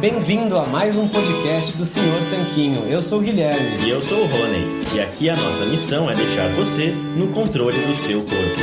bem-vindo a mais um podcast do Senhor Tanquinho. Eu sou o Guilherme. E eu sou o Rony. E aqui a nossa missão é deixar você no controle do seu corpo.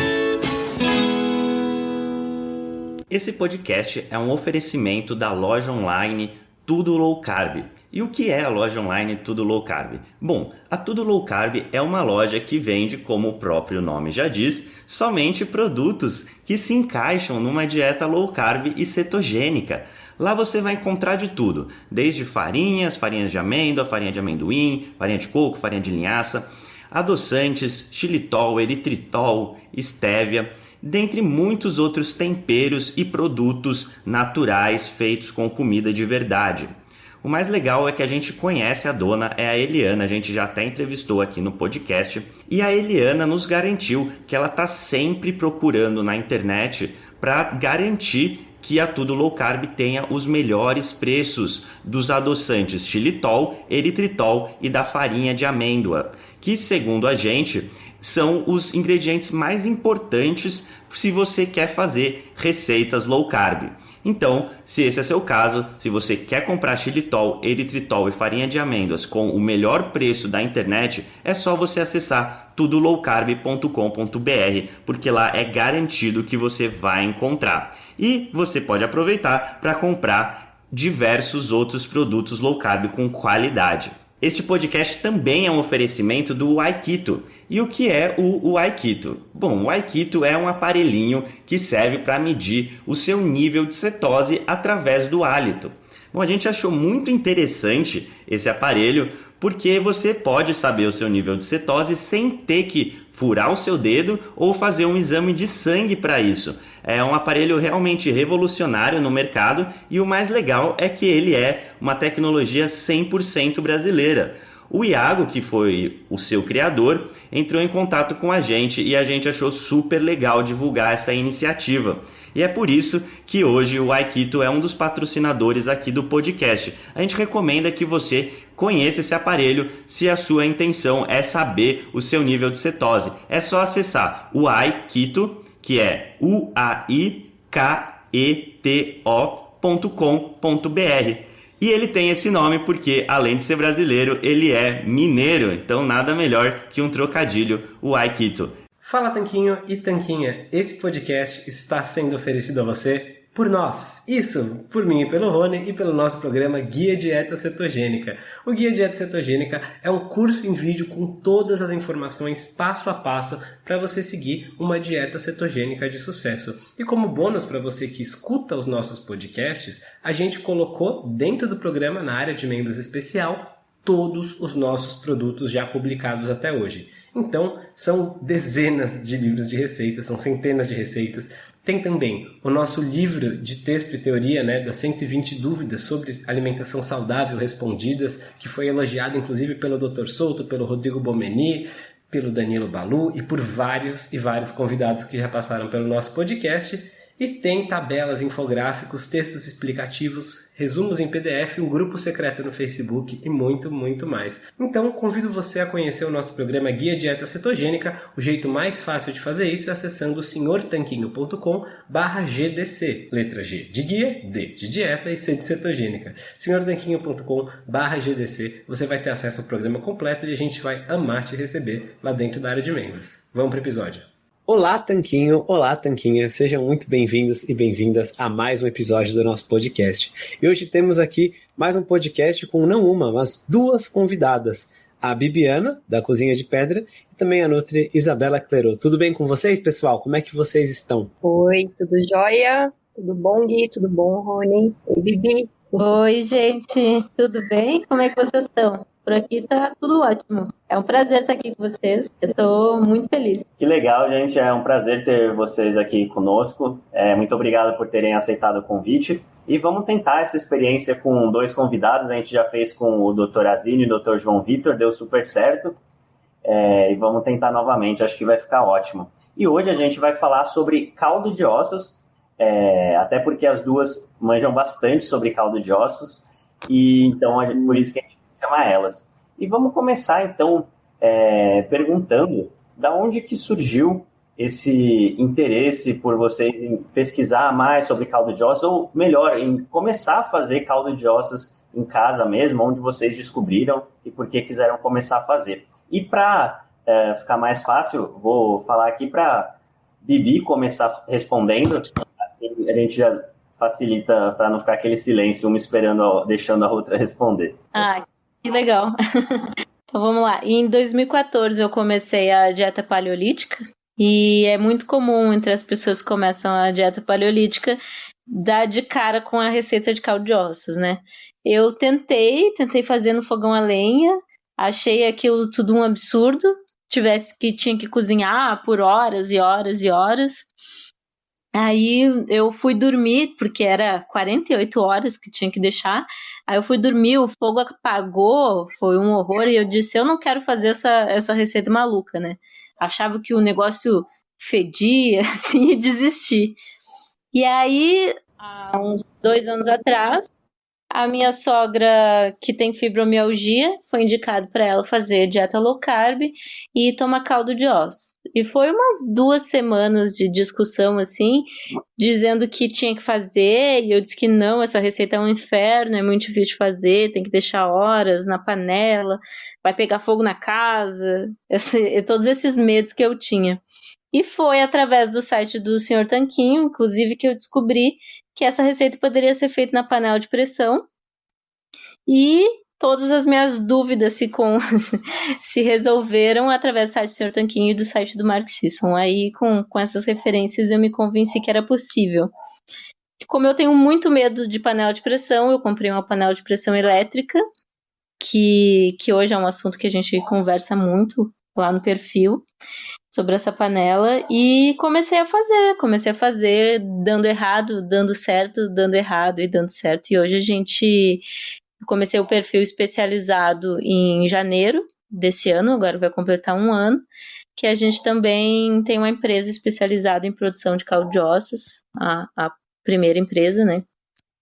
Esse podcast é um oferecimento da loja online Tudo Low Carb. E o que é a loja online Tudo Low Carb? Bom, a Tudo Low Carb é uma loja que vende, como o próprio nome já diz, somente produtos que se encaixam numa dieta low carb e cetogênica. Lá você vai encontrar de tudo, desde farinhas, farinhas de amêndoa, farinha de amendoim, farinha de coco, farinha de linhaça, adoçantes, xilitol, eritritol, estévia, dentre muitos outros temperos e produtos naturais feitos com comida de verdade. O mais legal é que a gente conhece a dona, é a Eliana, a gente já até entrevistou aqui no podcast, e a Eliana nos garantiu que ela está sempre procurando na internet para garantir que a Tudo Low Carb tenha os melhores preços dos adoçantes xilitol, eritritol e da farinha de amêndoa, que segundo a gente são os ingredientes mais importantes se você quer fazer receitas low carb. Então, se esse é seu caso, se você quer comprar xilitol, eritritol e farinha de amêndoas com o melhor preço da internet, é só você acessar tudolowcarb.com.br, porque lá é garantido que você vai encontrar. E você pode aproveitar para comprar diversos outros produtos low carb com qualidade. Este podcast também é um oferecimento do Aikito. E o que é o, o Aikito? Bom, o Aikito é um aparelhinho que serve para medir o seu nível de cetose através do hálito. Bom, a gente achou muito interessante esse aparelho porque você pode saber o seu nível de cetose sem ter que furar o seu dedo ou fazer um exame de sangue para isso. É um aparelho realmente revolucionário no mercado e o mais legal é que ele é uma tecnologia 100% brasileira. O Iago, que foi o seu criador, entrou em contato com a gente e a gente achou super legal divulgar essa iniciativa. E é por isso que hoje o Aikito é um dos patrocinadores aqui do podcast. A gente recomenda que você conheça esse aparelho se a sua intenção é saber o seu nível de cetose. É só acessar o Aikito, que é u a i k e ele tem esse nome porque, além de ser brasileiro, ele é mineiro, então nada melhor que um trocadilho, o Aikito. Fala Tanquinho e Tanquinha, esse podcast está sendo oferecido a você por nós. Isso, por mim e pelo Rony e pelo nosso programa Guia Dieta Cetogênica. O Guia Dieta Cetogênica é um curso em vídeo com todas as informações passo a passo para você seguir uma dieta cetogênica de sucesso. E como bônus para você que escuta os nossos podcasts, a gente colocou dentro do programa na área de membros especial todos os nossos produtos já publicados até hoje. Então, são dezenas de livros de receitas, são centenas de receitas, tem também o nosso livro de texto e teoria, né, das 120 dúvidas sobre alimentação saudável respondidas, que foi elogiado inclusive pelo Dr. Souto, pelo Rodrigo Bomeni, pelo Danilo Balu e por vários e vários convidados que já passaram pelo nosso podcast. E tem tabelas, infográficos, textos explicativos, resumos em PDF, um grupo secreto no Facebook e muito, muito mais. Então, convido você a conhecer o nosso programa Guia Dieta Cetogênica. O jeito mais fácil de fazer isso é acessando senhortanquinho.com barra GDC. Letra G de guia, D de dieta e C de cetogênica. senhortanquinho.com barra GDC. Você vai ter acesso ao programa completo e a gente vai amar te receber lá dentro da área de membros. Vamos para o episódio. Olá, Tanquinho! Olá, Tanquinha! Sejam muito bem-vindos e bem-vindas a mais um episódio do nosso podcast. E hoje temos aqui mais um podcast com não uma, mas duas convidadas. A Bibiana, da Cozinha de Pedra, e também a Nutri Isabela Clerot. Tudo bem com vocês, pessoal? Como é que vocês estão? Oi, tudo jóia? Tudo bom, Gui? Tudo bom, Rony? Oi, Bibi? Oi, gente! Tudo bem? Como é que vocês estão? Por aqui tá tudo ótimo. É um prazer estar aqui com vocês. Eu estou muito feliz. Que legal, gente. É um prazer ter vocês aqui conosco. É, muito obrigado por terem aceitado o convite. E vamos tentar essa experiência com dois convidados. A gente já fez com o Dr. Azini e o Dr. João Vitor, deu super certo. É, e vamos tentar novamente, acho que vai ficar ótimo. E hoje a gente vai falar sobre caldo de ossos, é, até porque as duas manjam bastante sobre caldo de ossos. E então, por isso que chamar elas. E vamos começar então é, perguntando da onde que surgiu esse interesse por vocês em pesquisar mais sobre caldo de ossos, ou melhor, em começar a fazer caldo de ossos em casa mesmo, onde vocês descobriram e por que quiseram começar a fazer. E para é, ficar mais fácil, vou falar aqui para Bibi começar respondendo, assim a gente já facilita para não ficar aquele silêncio, uma esperando, deixando a outra responder. Ah, que legal. então vamos lá. Em 2014 eu comecei a dieta paleolítica e é muito comum entre as pessoas que começam a dieta paleolítica dar de cara com a receita de caldo de ossos, né? Eu tentei, tentei fazer no fogão a lenha, achei aquilo tudo um absurdo, tivesse que tinha que cozinhar por horas e horas e horas. Aí eu fui dormir, porque era 48 horas que tinha que deixar. Aí eu fui dormir, o fogo apagou, foi um horror, e eu disse: eu não quero fazer essa, essa receita maluca, né? Achava que o negócio fedia, assim, e desisti. E aí, há uns dois anos atrás, a minha sogra, que tem fibromialgia, foi indicado para ela fazer dieta low carb e tomar caldo de ossos. E foi umas duas semanas de discussão, assim, dizendo que tinha que fazer, e eu disse que não, essa receita é um inferno, é muito difícil de fazer, tem que deixar horas na panela, vai pegar fogo na casa, esse, todos esses medos que eu tinha. E foi através do site do Sr. Tanquinho, inclusive, que eu descobri que essa receita poderia ser feita na panela de pressão. E todas as minhas dúvidas se, com, se resolveram através do site do Sr. Tanquinho e do site do Mark Sisson. Aí, com, com essas referências, eu me convenci que era possível. Como eu tenho muito medo de panela de pressão, eu comprei uma panela de pressão elétrica, que, que hoje é um assunto que a gente conversa muito lá no perfil sobre essa panela e comecei a fazer, comecei a fazer dando errado, dando certo, dando errado e dando certo. E hoje a gente comecei o perfil especializado em janeiro desse ano, agora vai completar um ano, que a gente também tem uma empresa especializada em produção de caldo de ossos, a, a primeira empresa, né,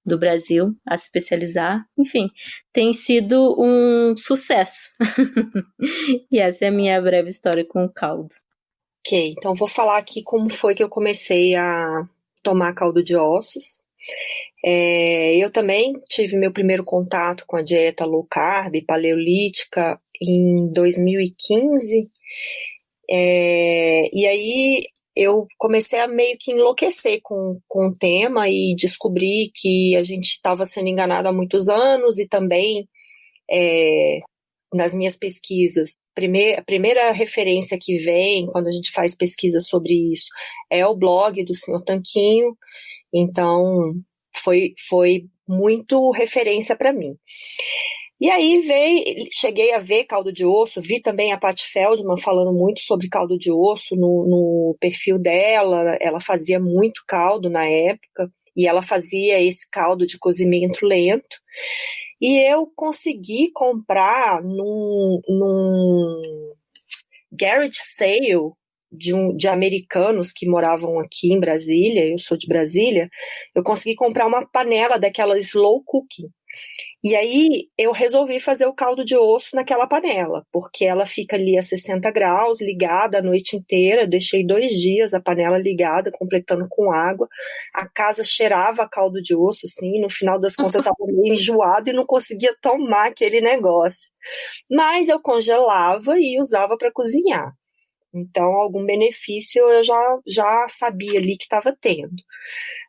do Brasil a se especializar. Enfim, tem sido um sucesso. e essa é a minha breve história com o caldo. Ok, então vou falar aqui como foi que eu comecei a tomar caldo de ossos. É, eu também tive meu primeiro contato com a dieta low carb, paleolítica, em 2015. É, e aí eu comecei a meio que enlouquecer com, com o tema e descobri que a gente estava sendo enganado há muitos anos e também é, nas minhas pesquisas, primeir, a primeira referência que vem quando a gente faz pesquisa sobre isso é o blog do senhor Tanquinho, então foi, foi muito referência para mim. E aí veio, cheguei a ver caldo de osso, vi também a Pat Feldman falando muito sobre caldo de osso no, no perfil dela, ela fazia muito caldo na época, e ela fazia esse caldo de cozimento lento. E eu consegui comprar num, num garage sale de, um, de americanos que moravam aqui em Brasília, eu sou de Brasília, eu consegui comprar uma panela daquela slow cooking. E aí eu resolvi fazer o caldo de osso naquela panela, porque ela fica ali a 60 graus, ligada a noite inteira. Deixei dois dias a panela ligada, completando com água. A casa cheirava caldo de osso, assim. No final das contas, eu estava meio enjoado e não conseguia tomar aquele negócio. Mas eu congelava e usava para cozinhar. Então, algum benefício eu já, já sabia ali que estava tendo.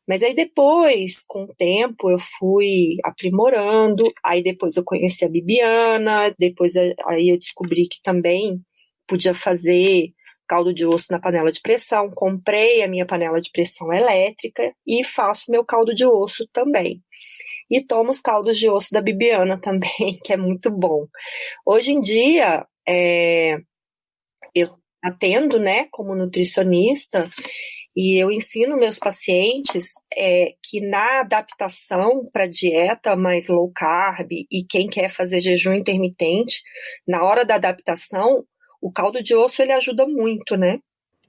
Mas aí depois, com o tempo, eu fui aprimorando, aí depois eu conheci a Bibiana, depois aí eu descobri que também podia fazer caldo de osso na panela de pressão, comprei a minha panela de pressão elétrica e faço meu caldo de osso também. E tomo os caldos de osso da Bibiana também, que é muito bom. Hoje em dia, é, eu atendo, né, como nutricionista, e eu ensino meus pacientes é, que na adaptação para dieta mais low carb e quem quer fazer jejum intermitente, na hora da adaptação, o caldo de osso ele ajuda muito, né?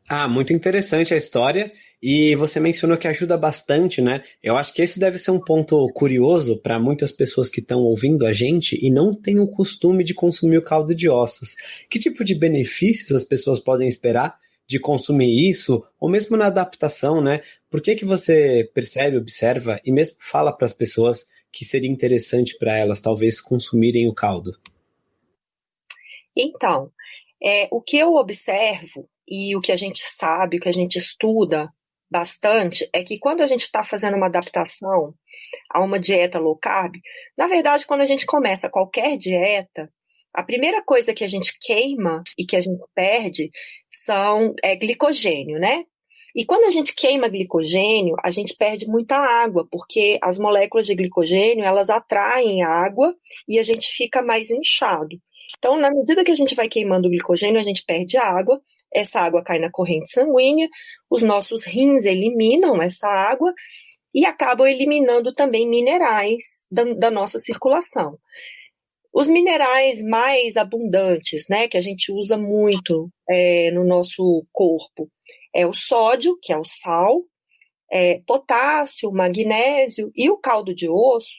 Ah, muito interessante a história. E você mencionou que ajuda bastante, né? Eu acho que esse deve ser um ponto curioso para muitas pessoas que estão ouvindo a gente e não têm o costume de consumir o caldo de ossos. Que tipo de benefícios as pessoas podem esperar de consumir isso, ou mesmo na adaptação, né? Por que, que você percebe, observa e mesmo fala para as pessoas que seria interessante para elas talvez consumirem o caldo? Então, é, o que eu observo e o que a gente sabe, o que a gente estuda bastante, é que quando a gente está fazendo uma adaptação a uma dieta low carb, na verdade, quando a gente começa qualquer dieta, a primeira coisa que a gente queima e que a gente perde são é, glicogênio, né? E quando a gente queima glicogênio, a gente perde muita água, porque as moléculas de glicogênio, elas atraem água e a gente fica mais inchado. Então, na medida que a gente vai queimando o glicogênio, a gente perde água, essa água cai na corrente sanguínea, os nossos rins eliminam essa água e acabam eliminando também minerais da, da nossa circulação. Os minerais mais abundantes, né, que a gente usa muito é, no nosso corpo, é o sódio, que é o sal, é, potássio, magnésio e o caldo de osso.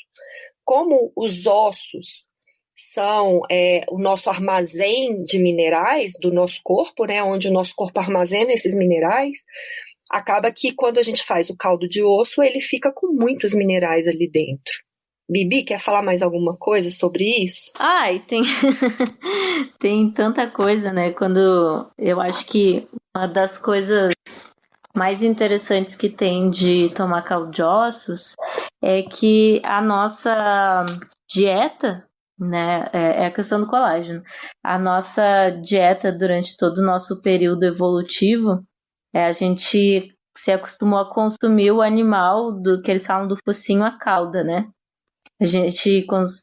Como os ossos são é, o nosso armazém de minerais do nosso corpo, né, onde o nosso corpo armazena esses minerais, acaba que quando a gente faz o caldo de osso, ele fica com muitos minerais ali dentro. Bibi, quer falar mais alguma coisa sobre isso? Ai, tem tem tanta coisa, né? Quando eu acho que uma das coisas mais interessantes que tem de tomar caldo de ossos é que a nossa dieta né? É, é, a questão do colágeno. A nossa dieta durante todo o nosso período evolutivo, é, a gente se acostumou a consumir o animal do que eles falam do focinho à cauda, né? A gente cons,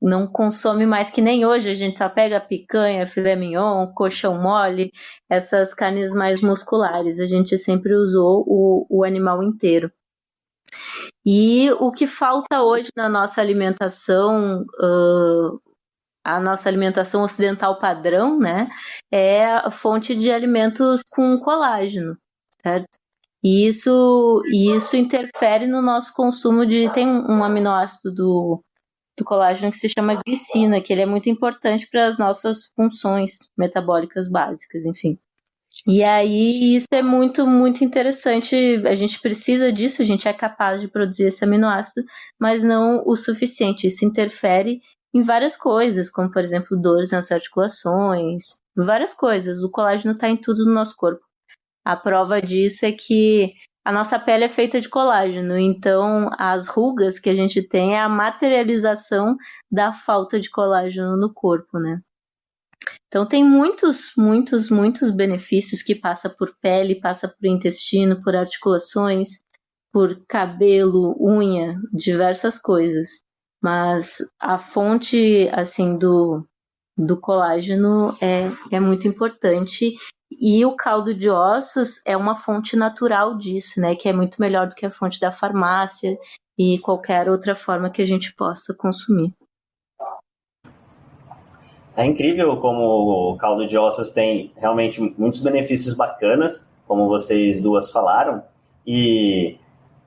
não consome mais que nem hoje, a gente só pega picanha, filé mignon, colchão mole, essas carnes mais musculares. A gente sempre usou o, o animal inteiro. E o que falta hoje na nossa alimentação, uh, a nossa alimentação ocidental padrão, né, é a fonte de alimentos com colágeno, certo? E isso, isso interfere no nosso consumo de. Tem um aminoácido do, do colágeno que se chama glicina, que ele é muito importante para as nossas funções metabólicas básicas, enfim. E aí isso é muito, muito interessante. A gente precisa disso, a gente é capaz de produzir esse aminoácido, mas não o suficiente. Isso interfere em várias coisas, como por exemplo dores nas articulações, várias coisas. O colágeno está em tudo no nosso corpo. A prova disso é que a nossa pele é feita de colágeno, então as rugas que a gente tem é a materialização da falta de colágeno no corpo, né? Então tem muitos, muitos, muitos benefícios que passa por pele, passa por intestino, por articulações, por cabelo, unha, diversas coisas. Mas a fonte assim do, do colágeno é, é muito importante e o caldo de ossos é uma fonte natural disso, né? Que é muito melhor do que a fonte da farmácia e qualquer outra forma que a gente possa consumir. É incrível como o caldo de ossos tem realmente muitos benefícios bacanas, como vocês duas falaram, e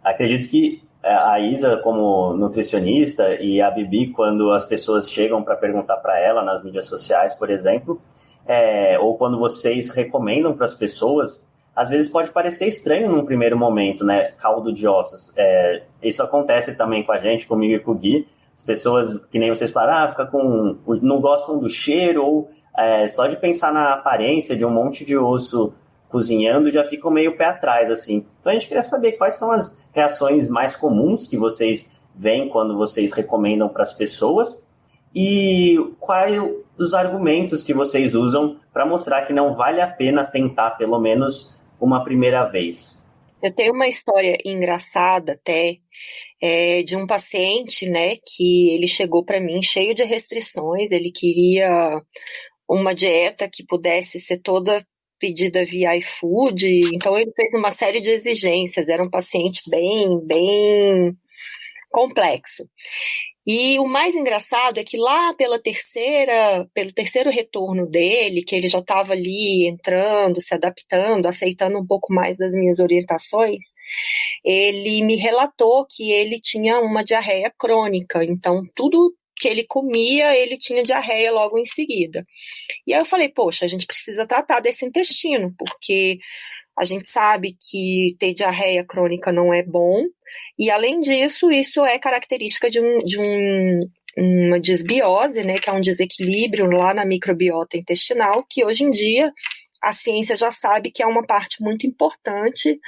acredito que é, a Isa, como nutricionista, e a Bibi, quando as pessoas chegam para perguntar para ela nas mídias sociais, por exemplo, é, ou quando vocês recomendam para as pessoas, às vezes pode parecer estranho num primeiro momento, né? Caldo de ossos. É, isso acontece também com a gente, comigo e com o Gui. As pessoas, que nem vocês falaram, ah, fica com, não gostam do cheiro, ou é, só de pensar na aparência de um monte de osso cozinhando já ficam meio pé atrás, assim. Então a gente queria saber quais são as reações mais comuns que vocês veem quando vocês recomendam para as pessoas e quais os argumentos que vocês usam para mostrar que não vale a pena tentar pelo menos uma primeira vez. Eu tenho uma história engraçada até é, de um paciente, né, que ele chegou para mim cheio de restrições, ele queria uma dieta que pudesse ser toda pedida via iFood, então ele fez uma série de exigências, era um paciente bem, bem complexo. E o mais engraçado é que lá pela terceira, pelo terceiro retorno dele, que ele já estava ali entrando, se adaptando, aceitando um pouco mais das minhas orientações, ele me relatou que ele tinha uma diarreia crônica. Então tudo que ele comia, ele tinha diarreia logo em seguida. E aí eu falei, poxa, a gente precisa tratar desse intestino, porque a gente sabe que ter diarreia crônica não é bom, e além disso, isso é característica de, um, de um, uma desbiose, né, que é um desequilíbrio lá na microbiota intestinal, que hoje em dia a ciência já sabe que é uma parte muito importante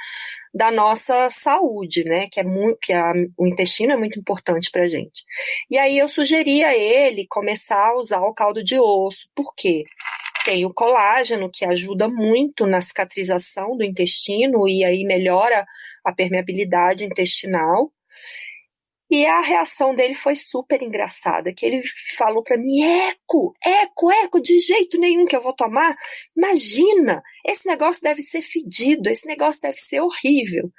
da nossa saúde, né? Que é muito, que a, o intestino é muito importante para gente. E aí eu sugeri a ele começar a usar o caldo de osso. Por quê? Tem o colágeno que ajuda muito na cicatrização do intestino e aí melhora a permeabilidade intestinal. E a reação dele foi super engraçada, que ele falou para mim, eco, eco, eco, de jeito nenhum que eu vou tomar. Imagina, esse negócio deve ser fedido, esse negócio deve ser horrível.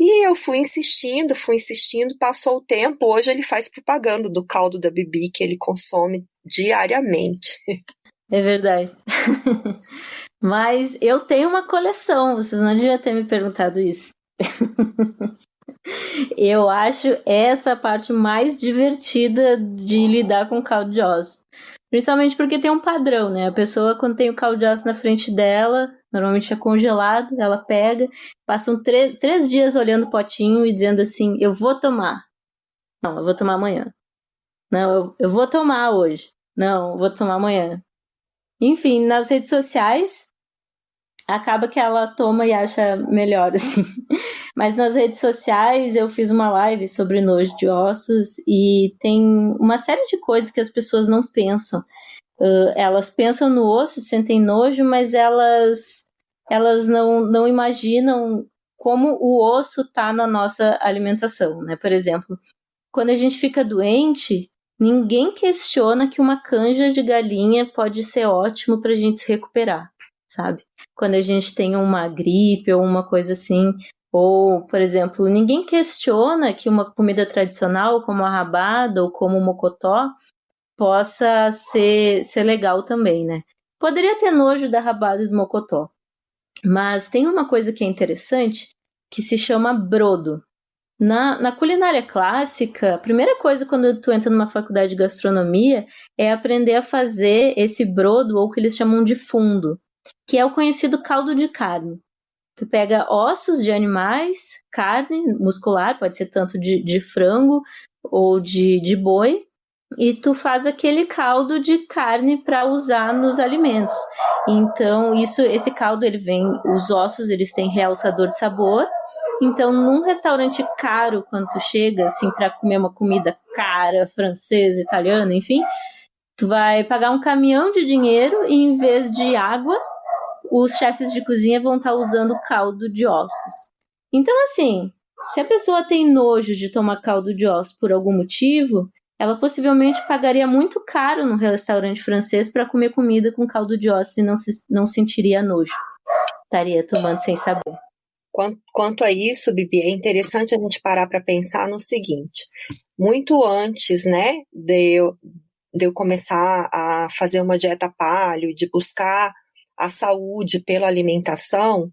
E eu fui insistindo, fui insistindo, passou o tempo, hoje ele faz propaganda do caldo da Bibi que ele consome diariamente. É verdade. Mas eu tenho uma coleção, vocês não deviam ter me perguntado isso. Eu acho essa a parte mais divertida de lidar com caldo de ossos. Principalmente porque tem um padrão, né? A pessoa, quando tem o caldo de ossos na frente dela, normalmente é congelado, ela pega, passam três dias olhando o potinho e dizendo assim: Eu vou tomar. Não, eu vou tomar amanhã. Não, eu, eu vou tomar hoje. Não, eu vou tomar amanhã. Enfim, nas redes sociais, acaba que ela toma e acha melhor, assim. Mas nas redes sociais eu fiz uma live sobre nojo de ossos e tem uma série de coisas que as pessoas não pensam. Uh, elas pensam no osso, sentem nojo, mas elas, elas não, não imaginam como o osso está na nossa alimentação, né? Por exemplo, quando a gente fica doente, ninguém questiona que uma canja de galinha pode ser ótimo para a gente se recuperar, sabe? quando a gente tem uma gripe ou uma coisa assim. Ou, por exemplo, ninguém questiona que uma comida tradicional, como a rabada ou como o mocotó, possa ser, ser legal também, né? Poderia ter nojo da rabada e do mocotó. Mas tem uma coisa que é interessante que se chama brodo. Na, na, culinária clássica, a primeira coisa quando tu entra numa faculdade de gastronomia é aprender a fazer esse brodo, ou que eles chamam de fundo que é o conhecido caldo de carne. Tu pega ossos de animais, carne muscular, pode ser tanto de, de frango ou de, de boi, e tu faz aquele caldo de carne para usar nos alimentos. Então, isso, esse caldo ele vem, os ossos eles têm realçador de sabor. Então, num restaurante caro, quando tu chega assim para comer uma comida cara, francesa, italiana, enfim, tu vai pagar um caminhão de dinheiro e em vez de água, os chefes de cozinha vão estar tá usando caldo de ossos. Então, assim, se a pessoa tem nojo de tomar caldo de ossos por algum motivo, ela possivelmente pagaria muito caro no restaurante francês para comer comida com caldo de ossos e não, se, não sentiria nojo. Estaria tomando sem saber. Quanto, a isso, Bibi, é interessante a gente parar para pensar no seguinte: muito antes, né, de eu, de eu começar a fazer uma dieta paleo, de buscar a saúde pela alimentação,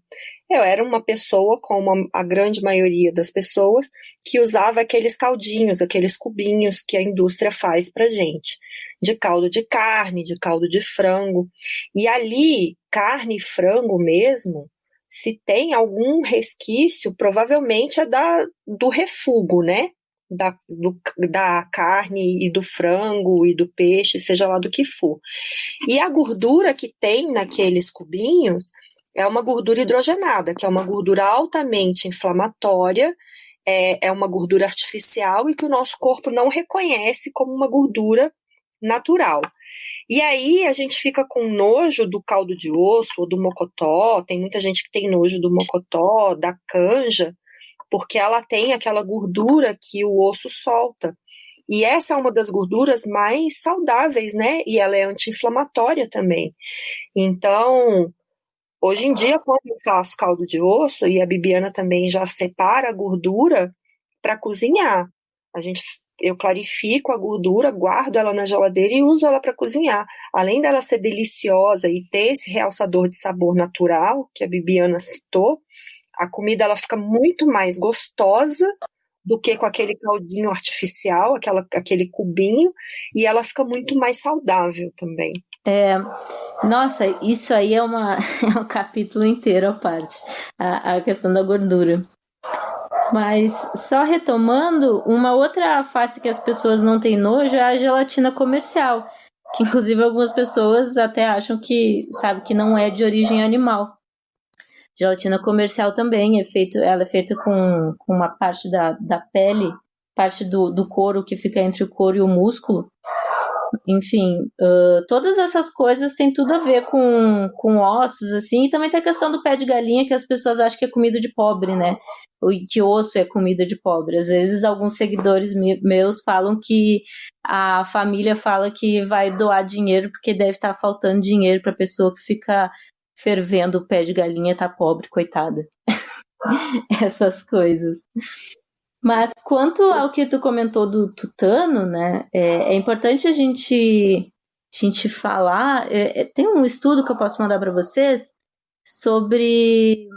eu era uma pessoa, como a grande maioria das pessoas, que usava aqueles caldinhos, aqueles cubinhos que a indústria faz para gente, de caldo de carne, de caldo de frango. E ali, carne e frango mesmo, se tem algum resquício, provavelmente é da, do refugo, né? da, do, da carne e do frango e do peixe, seja lá do que for. E a gordura que tem naqueles cubinhos é uma gordura hidrogenada, que é uma gordura altamente inflamatória, é, é uma gordura artificial e que o nosso corpo não reconhece como uma gordura natural. E aí a gente fica com nojo do caldo de osso ou do mocotó, tem muita gente que tem nojo do mocotó, da canja, porque ela tem aquela gordura que o osso solta. E essa é uma das gorduras mais saudáveis, né? E ela é anti-inflamatória também. Então, hoje em dia, quando eu faço caldo de osso, e a Bibiana também já separa a gordura para cozinhar. A gente eu clarifico a gordura, guardo ela na geladeira e uso ela para cozinhar. Além dela ser deliciosa e ter esse realçador de sabor natural que a Bibiana citou, a comida ela fica muito mais gostosa do que com aquele caldinho artificial, aquela, aquele cubinho, e ela fica muito mais saudável também. É, nossa, isso aí é, uma, é um capítulo inteiro à parte, a, a questão da gordura. Mas só retomando, uma outra face que as pessoas não têm nojo é a gelatina comercial, que inclusive algumas pessoas até acham que sabe que não é de origem animal. Gelatina comercial também é feito, ela é feita com, com uma parte da, da pele, parte do, do couro que fica entre o couro e o músculo. Enfim, uh, todas essas coisas têm tudo a ver com, com ossos, assim, e também tem a questão do pé de galinha, que as pessoas acham que é comida de pobre, né? Que osso é comida de pobre. Às vezes, alguns seguidores meus falam que a família fala que vai doar dinheiro porque deve estar faltando dinheiro para a pessoa que fica fervendo o pé de galinha tá pobre, coitada. Essas coisas. Mas quanto ao que tu comentou do tutano, né, é, é importante a gente, a gente falar. É, é tem um estudo que eu posso mandar para vocês sobre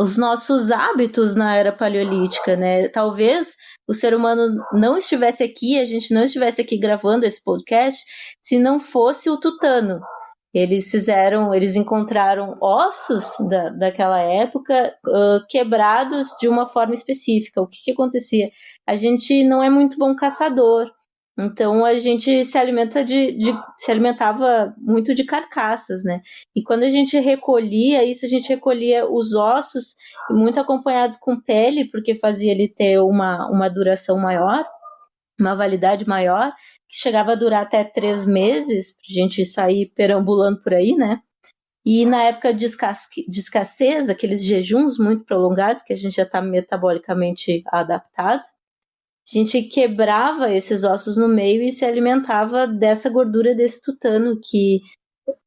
os nossos hábitos na era paleolítica, né? Talvez o ser humano não estivesse aqui, a gente não estivesse aqui gravando esse podcast, se não fosse o tutano, eles fizeram, eles encontraram ossos da, daquela época uh, quebrados de uma forma específica. O que, que acontecia? A gente não é muito bom caçador, então a gente se alimenta de, de, se alimentava muito de carcaças, né? E quando a gente recolhia isso, a gente recolhia os ossos muito acompanhados com pele, porque fazia ele ter uma, uma duração maior uma validade maior, que chegava a durar até três meses, a gente sair perambulando por aí, né? E na época de, de escassez, aqueles jejuns muito prolongados, que a gente já está metabolicamente adaptado, a gente quebrava esses ossos no meio e se alimentava dessa gordura desse tutano, que,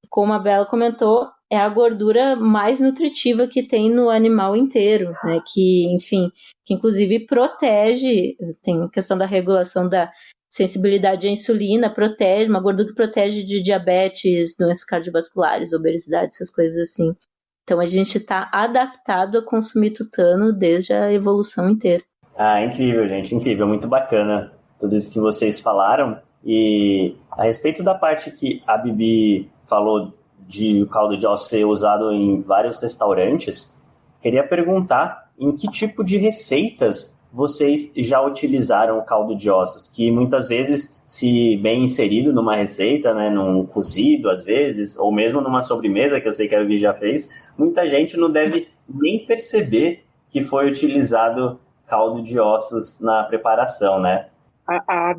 como a Bela comentou, é a gordura mais nutritiva que tem no animal inteiro, né? Que, enfim, que inclusive protege, tem a questão da regulação da sensibilidade à insulina, protege, uma gordura que protege de diabetes, doenças cardiovasculares, obesidade, essas coisas assim. Então a gente está adaptado a consumir tutano desde a evolução inteira. Ah, incrível, gente, incrível, muito bacana tudo isso que vocês falaram. E a respeito da parte que a Bibi falou de caldo de osso ser usado em vários restaurantes, queria perguntar em que tipo de receitas vocês já utilizaram o caldo de ossos, que muitas vezes, se bem inserido numa receita, né, num cozido às vezes, ou mesmo numa sobremesa, que eu sei que a Vivi já fez, muita gente não deve nem perceber que foi utilizado caldo de ossos na preparação, né? A, a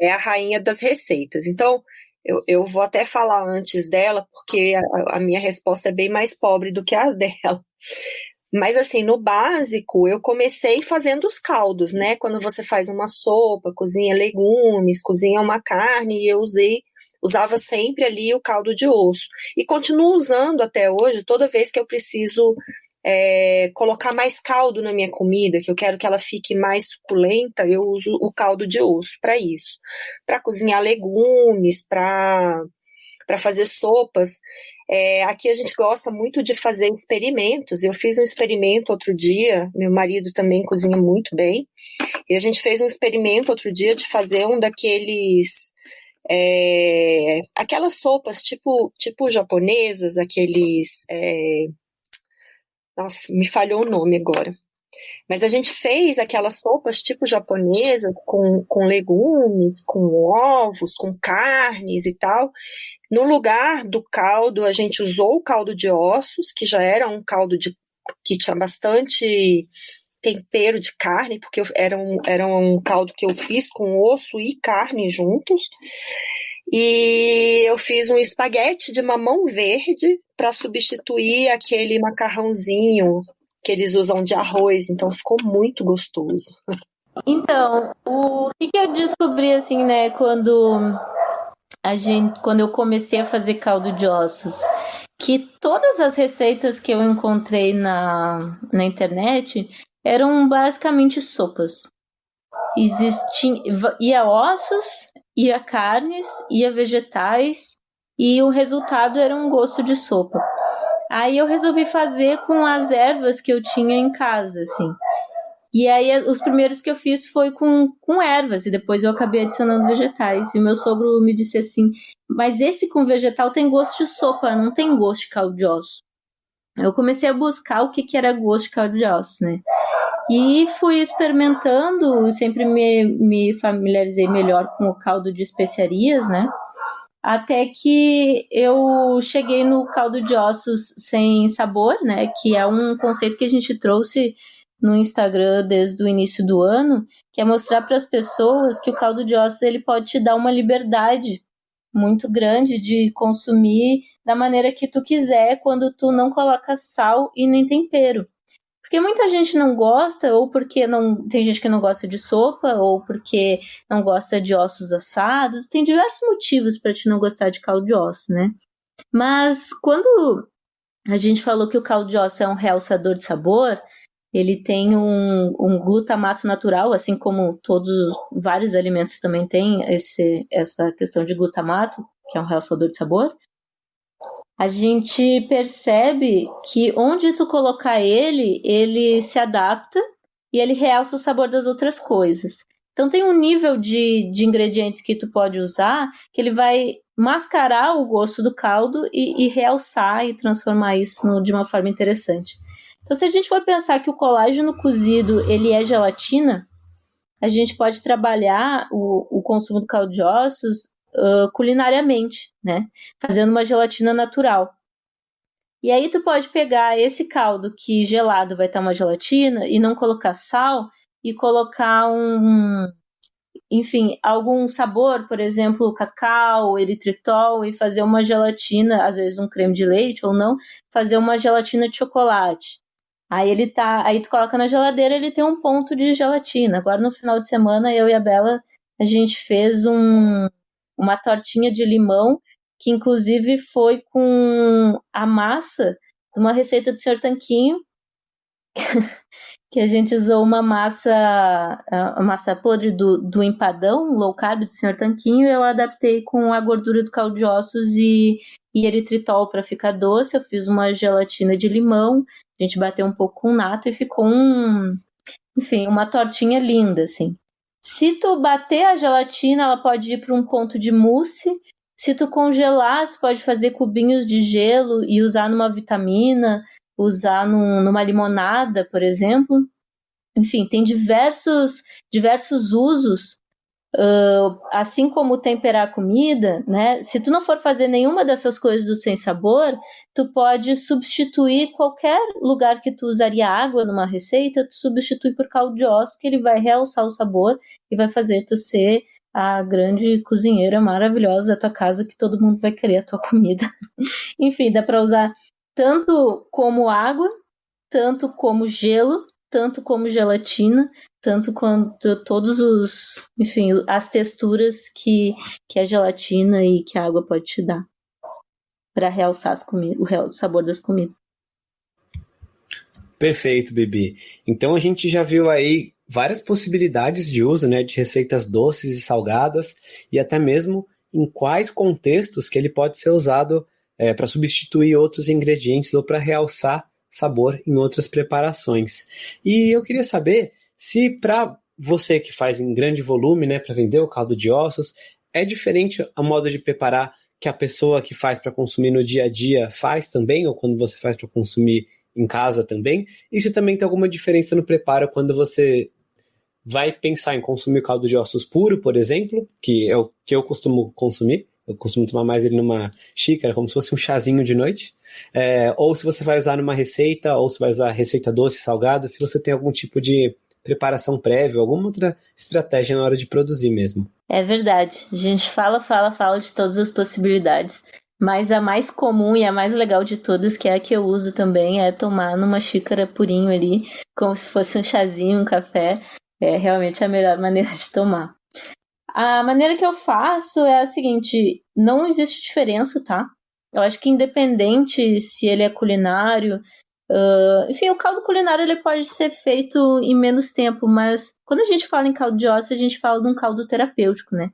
é. a rainha das receitas. Então, eu, eu vou até falar antes dela, porque a, a minha resposta é bem mais pobre do que a dela. Mas assim, no básico, eu comecei fazendo os caldos, né? Quando você faz uma sopa, cozinha legumes, cozinha uma carne, e eu usei, usava sempre ali o caldo de osso. E continuo usando até hoje, toda vez que eu preciso é, colocar mais caldo na minha comida, que eu quero que ela fique mais suculenta, eu uso o caldo de osso para isso. Para cozinhar legumes, para fazer sopas. É, aqui a gente gosta muito de fazer experimentos. Eu fiz um experimento outro dia, meu marido também cozinha muito bem, e a gente fez um experimento outro dia de fazer um daqueles. É, aquelas sopas tipo, tipo japonesas, aqueles. É, nossa, me falhou o nome agora. Mas a gente fez aquelas sopas tipo japonesa, com, com legumes, com ovos, com carnes e tal. No lugar do caldo, a gente usou o caldo de ossos, que já era um caldo de, que tinha bastante tempero de carne, porque era um, era um caldo que eu fiz com osso e carne juntos. E eu fiz um espaguete de mamão verde para substituir aquele macarrãozinho que eles usam de arroz, então ficou muito gostoso. Então, o que, que eu descobri assim, né, quando a gente, quando eu comecei a fazer caldo de ossos, que todas as receitas que eu encontrei na, na internet eram basicamente sopas. Existia, ia ossos, ia carnes, ia vegetais e o resultado era um gosto de sopa. Aí eu resolvi fazer com as ervas que eu tinha em casa, assim. E aí os primeiros que eu fiz foi com, com ervas e depois eu acabei adicionando vegetais. E o meu sogro me disse assim: "Mas esse com vegetal tem gosto de sopa, não tem gosto de caldo de ossos". Eu comecei a buscar o que, que era gosto de caldo de né? E fui experimentando, sempre me, me familiarizei melhor com o caldo de especiarias, né? Até que eu cheguei no caldo de ossos sem sabor, né? Que é um conceito que a gente trouxe no Instagram desde o início do ano, que é mostrar para as pessoas que o caldo de ossos ele pode te dar uma liberdade muito grande de consumir da maneira que tu quiser quando tu não coloca sal e nem tempero. Porque muita gente não gosta, ou porque não tem gente que não gosta de sopa, ou porque não gosta de ossos assados. Tem diversos motivos para te não gostar de caldo de ossos, né? Mas quando a gente falou que o caldo de osso é um realçador de sabor, ele tem um, um, glutamato natural, assim como todos vários alimentos também têm esse, essa questão de glutamato, que é um realçador de sabor. A gente percebe que onde tu colocar ele, ele se adapta e ele realça o sabor das outras coisas. Então tem um nível de, de ingredientes que tu pode usar que ele vai mascarar o gosto do caldo e, e realçar e transformar isso no, de uma forma interessante. Então, se a gente for pensar que o colágeno cozido ele é gelatina, a gente pode trabalhar o, o consumo do caldo de ossos uh, culinariamente, né? Fazendo uma gelatina natural. E aí tu pode pegar esse caldo que gelado vai estar uma gelatina e não colocar sal e colocar um, enfim, algum sabor, por exemplo, cacau, eritritol e fazer uma gelatina, às vezes um creme de leite ou não, fazer uma gelatina de chocolate. Aí ele tá, aí tu coloca na geladeira, ele tem um ponto de gelatina. Agora no final de semana eu e a Bela a gente fez um, uma tortinha de limão que inclusive foi com a massa de uma receita do Sr. Tanquinho, que a gente usou uma massa, a massa podre do, do empadão, low carb do Sr. Tanquinho, eu adaptei com a gordura do caldo de ossos e, e eritritol para ficar doce. Eu fiz uma gelatina de limão, a gente bateu um pouco com nata e ficou um, enfim, uma tortinha linda, assim. Se tu bater a gelatina, ela pode ir para um ponto de mousse. Se tu congelar, tu pode fazer cubinhos de gelo e usar numa vitamina, usar num, numa limonada, por exemplo. Enfim, tem diversos, diversos usos Uh, assim como temperar a comida, né? Se tu não for fazer nenhuma dessas coisas do sem sabor, tu pode substituir qualquer lugar que tu usaria água numa receita, tu substitui por caldo de osso, que ele vai realçar o sabor e vai fazer tu ser a grande cozinheira maravilhosa da tua casa que todo mundo vai querer a tua comida. Enfim, dá para usar tanto como água, tanto como gelo, tanto como gelatina, tanto quanto todos os, enfim, as texturas que, que a gelatina e que a água pode te dar para realçar as o sabor das comidas. Perfeito, Bibi. Então a gente já viu aí várias possibilidades de uso, né, de receitas doces e salgadas e até mesmo em quais contextos que ele pode ser usado é, para substituir outros ingredientes ou para realçar sabor em outras preparações. E eu queria saber se para você que faz em grande volume, né, para vender o caldo de ossos, é diferente a modo de preparar que a pessoa que faz para consumir no dia a dia faz também, ou quando você faz para consumir em casa também? E se também tem alguma diferença no preparo quando você vai pensar em consumir caldo de ossos puro, por exemplo, que é o que eu costumo consumir, eu costumo tomar mais ele numa xícara, como se fosse um chazinho de noite. É, ou se você vai usar numa receita, ou se vai usar receita doce, salgada, se você tem algum tipo de preparação prévia, alguma outra estratégia na hora de produzir mesmo. É verdade. A gente fala, fala, fala de todas as possibilidades. Mas a mais comum e a mais legal de todas, que é a que eu uso também, é tomar numa xícara purinho ali, como se fosse um chazinho, um café. É realmente a melhor maneira de tomar. A maneira que eu faço é a seguinte: não existe diferença, tá? Eu acho que independente se ele é culinário, uh, enfim, o caldo culinário ele pode ser feito em menos tempo, mas quando a gente fala em caldo de osso, a gente fala de um caldo terapêutico, né?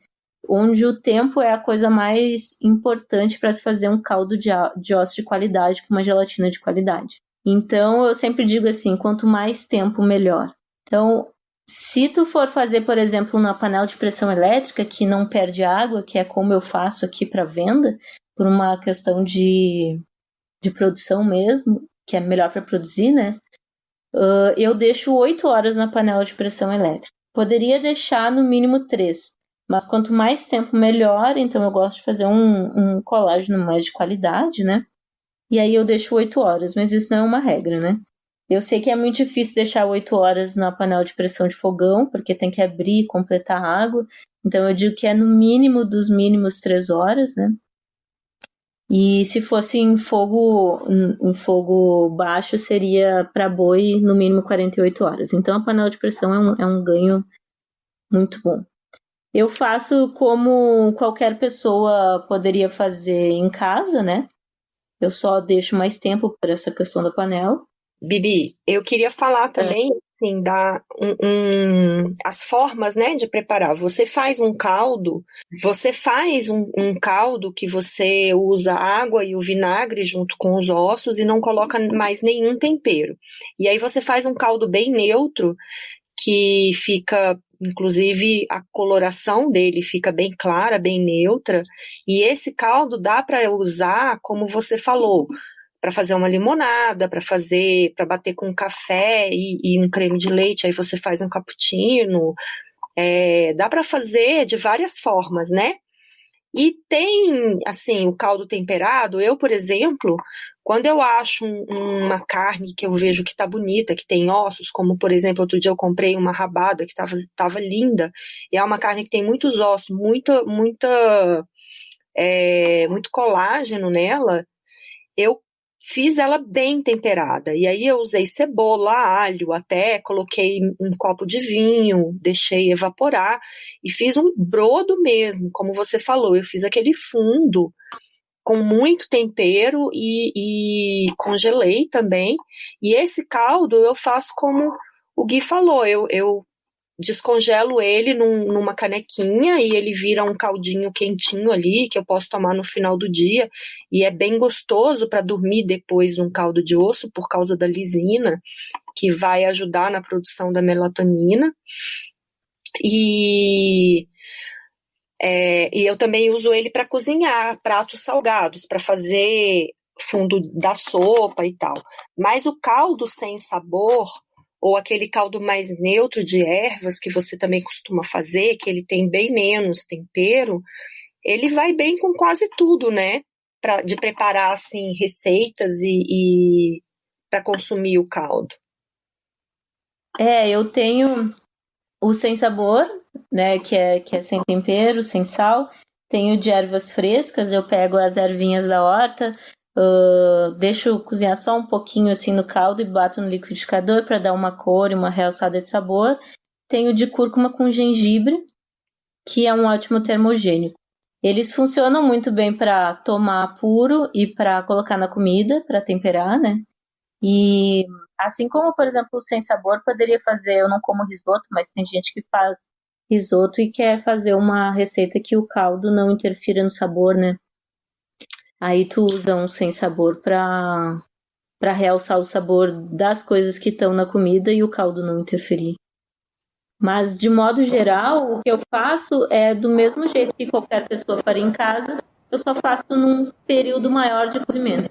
Onde o tempo é a coisa mais importante para se fazer um caldo de, de osso de qualidade com uma gelatina de qualidade. Então eu sempre digo assim, quanto mais tempo melhor. Então, se tu for fazer, por exemplo, na panela de pressão elétrica que não perde água, que é como eu faço aqui para venda, por uma questão de, de produção mesmo, que é melhor para produzir, né? Uh, eu deixo 8 horas na panela de pressão elétrica. Poderia deixar no mínimo 3, mas quanto mais tempo melhor, então eu gosto de fazer um, um colágeno mais de qualidade, né? E aí eu deixo 8 horas, mas isso não é uma regra, né? Eu sei que é muito difícil deixar 8 horas na panela de pressão de fogão, porque tem que abrir e completar a água. Então eu digo que é no mínimo dos mínimos 3 horas, né? E se fosse em fogo, em fogo baixo, seria para boi no mínimo 48 horas. Então a panela de pressão é um, é um ganho muito bom. Eu faço como qualquer pessoa poderia fazer em casa, né? Eu só deixo mais tempo para essa questão da panela. Bibi, eu queria falar também assim, da um, um, as formas, né, de preparar. Você faz um caldo, você faz um, um, caldo que você usa água e o vinagre junto com os ossos e não coloca mais nenhum tempero. E aí você faz um caldo bem neutro que fica inclusive a coloração dele fica bem clara, bem neutra, e esse caldo dá para usar, como você falou, para fazer uma limonada, para fazer, para bater com café e, e, um creme de leite, aí você faz um cappuccino. É, dá para fazer de várias formas, né? E tem, assim, o caldo temperado. Eu, por exemplo, quando eu acho um, uma carne que eu vejo que tá bonita, que tem ossos, como por exemplo, outro dia eu comprei uma rabada que tava, tava linda, e é uma carne que tem muitos ossos, muita, muita, é, muito colágeno nela, eu fiz ela bem temperada. E aí eu usei cebola, alho, até coloquei um copo de vinho, deixei evaporar e fiz um brodo mesmo, como você falou. Eu fiz aquele fundo com muito tempero e, e congelei também. E esse caldo eu faço como o Gui falou, eu, eu descongelo ele num, numa canequinha e ele vira um caldinho quentinho ali que eu posso tomar no final do dia. E é bem gostoso para dormir depois um caldo de osso por causa da lisina que vai ajudar na produção da melatonina. E é, e eu também uso ele para cozinhar pratos salgados para fazer fundo da sopa e tal. Mas o caldo sem sabor ou aquele caldo mais neutro de ervas que você também costuma fazer, que ele tem bem menos tempero, ele vai bem com quase tudo, né? Pra, de preparar assim receitas e, e para consumir o caldo. É, eu tenho o sem sabor, né? Que é, que é sem tempero, sem sal. Tenho de ervas frescas, eu pego as ervinhas da horta, Uh, deixo cozinhar só um pouquinho assim no caldo e bato no liquidificador para dar uma cor e uma realçada de sabor. Tenho de cúrcuma com gengibre, que é um ótimo termogênico. Eles funcionam muito bem para tomar puro e para colocar na comida, para temperar, né? E assim como, por exemplo, sem sabor, poderia fazer, eu não como risoto, mas tem gente que faz risoto e quer fazer uma receita que o caldo não interfira no sabor, né? Aí tu usa um sem sabor para para realçar o sabor das coisas que estão na comida e o caldo não interferir. Mas de modo geral, o que eu faço é do mesmo jeito que qualquer pessoa faria em casa, eu só faço num período maior de cozimento.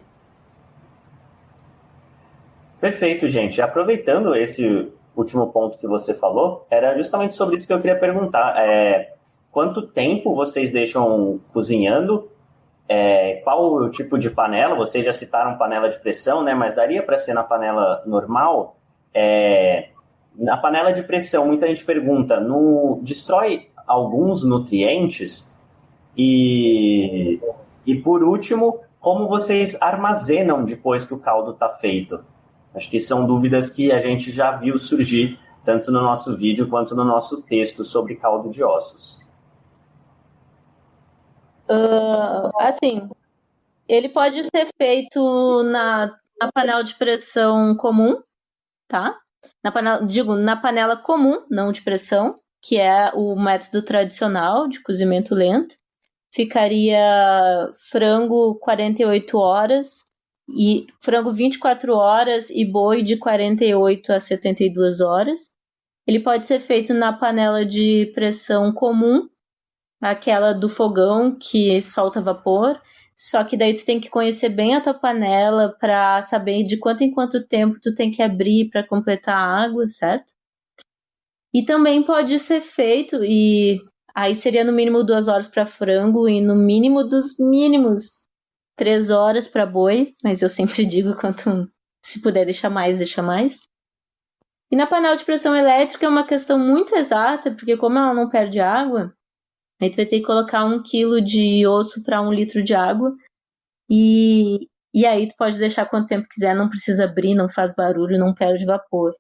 Perfeito, gente. Aproveitando esse último ponto que você falou, era justamente sobre isso que eu queria perguntar. É, quanto tempo vocês deixam cozinhando é, qual o tipo de panela? Vocês já citaram panela de pressão, né? Mas daria para ser na panela normal? É, na panela de pressão, muita gente pergunta: no, destrói alguns nutrientes? E, e por último, como vocês armazenam depois que o caldo está feito? Acho que são dúvidas que a gente já viu surgir tanto no nosso vídeo quanto no nosso texto sobre caldo de ossos. Uh, assim, ele pode ser feito na, na panela de pressão comum, tá? Na panela, digo, na panela comum, não de pressão, que é o método tradicional de cozimento lento. Ficaria frango 48 horas e frango 24 horas e boi de 48 a 72 horas. ele pode ser feito na panela de pressão comum, aquela do fogão que solta vapor. Só que daí tu tem que conhecer bem a tua panela para saber de quanto em quanto tempo tu tem que abrir para completar a água, certo? E também pode ser feito e aí seria no mínimo duas horas para frango e no mínimo dos mínimos três horas para boi, mas eu sempre digo quanto se puder deixar mais, deixa mais. E na panela de pressão elétrica é uma questão muito exata, porque como ela não perde água, Aí tu vai ter que colocar um quilo de osso para um litro de água. E, e aí tu pode deixar quanto tempo quiser, não precisa abrir, não faz barulho, não perde vapor.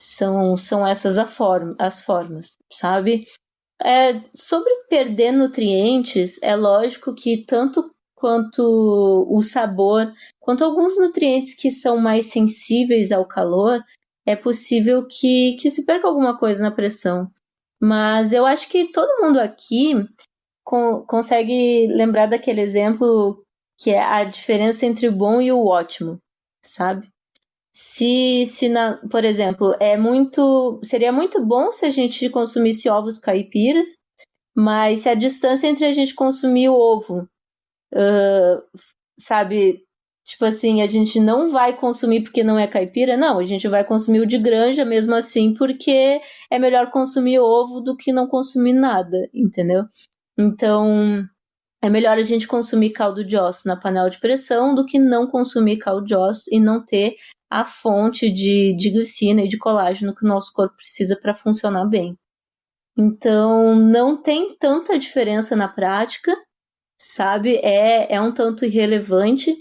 São, são essas forma, as formas, sabe? É, sobre perder nutrientes, é lógico que tanto quanto o sabor, quanto alguns nutrientes que são mais sensíveis ao calor, é possível que, que se perca alguma coisa na pressão. Mas eu acho que todo mundo aqui consegue lembrar daquele exemplo que é a diferença entre o bom e o ótimo, sabe? Se, se na, por exemplo, é muito, seria muito bom se a gente consumisse ovos caipiras, mas se a distância entre a gente consumir o ovo, uh, sabe, Tipo assim, a gente não vai consumir porque não é caipira, não, a gente vai consumir o de granja mesmo assim, porque é melhor consumir ovo do que não consumir nada, entendeu? Então, é melhor a gente consumir caldo de osso na panela de pressão do que não consumir caldo de osso e não ter a fonte de, de glicina e de colágeno que o nosso corpo precisa para funcionar bem. Então, não tem tanta diferença na prática, sabe? É, é um tanto irrelevante,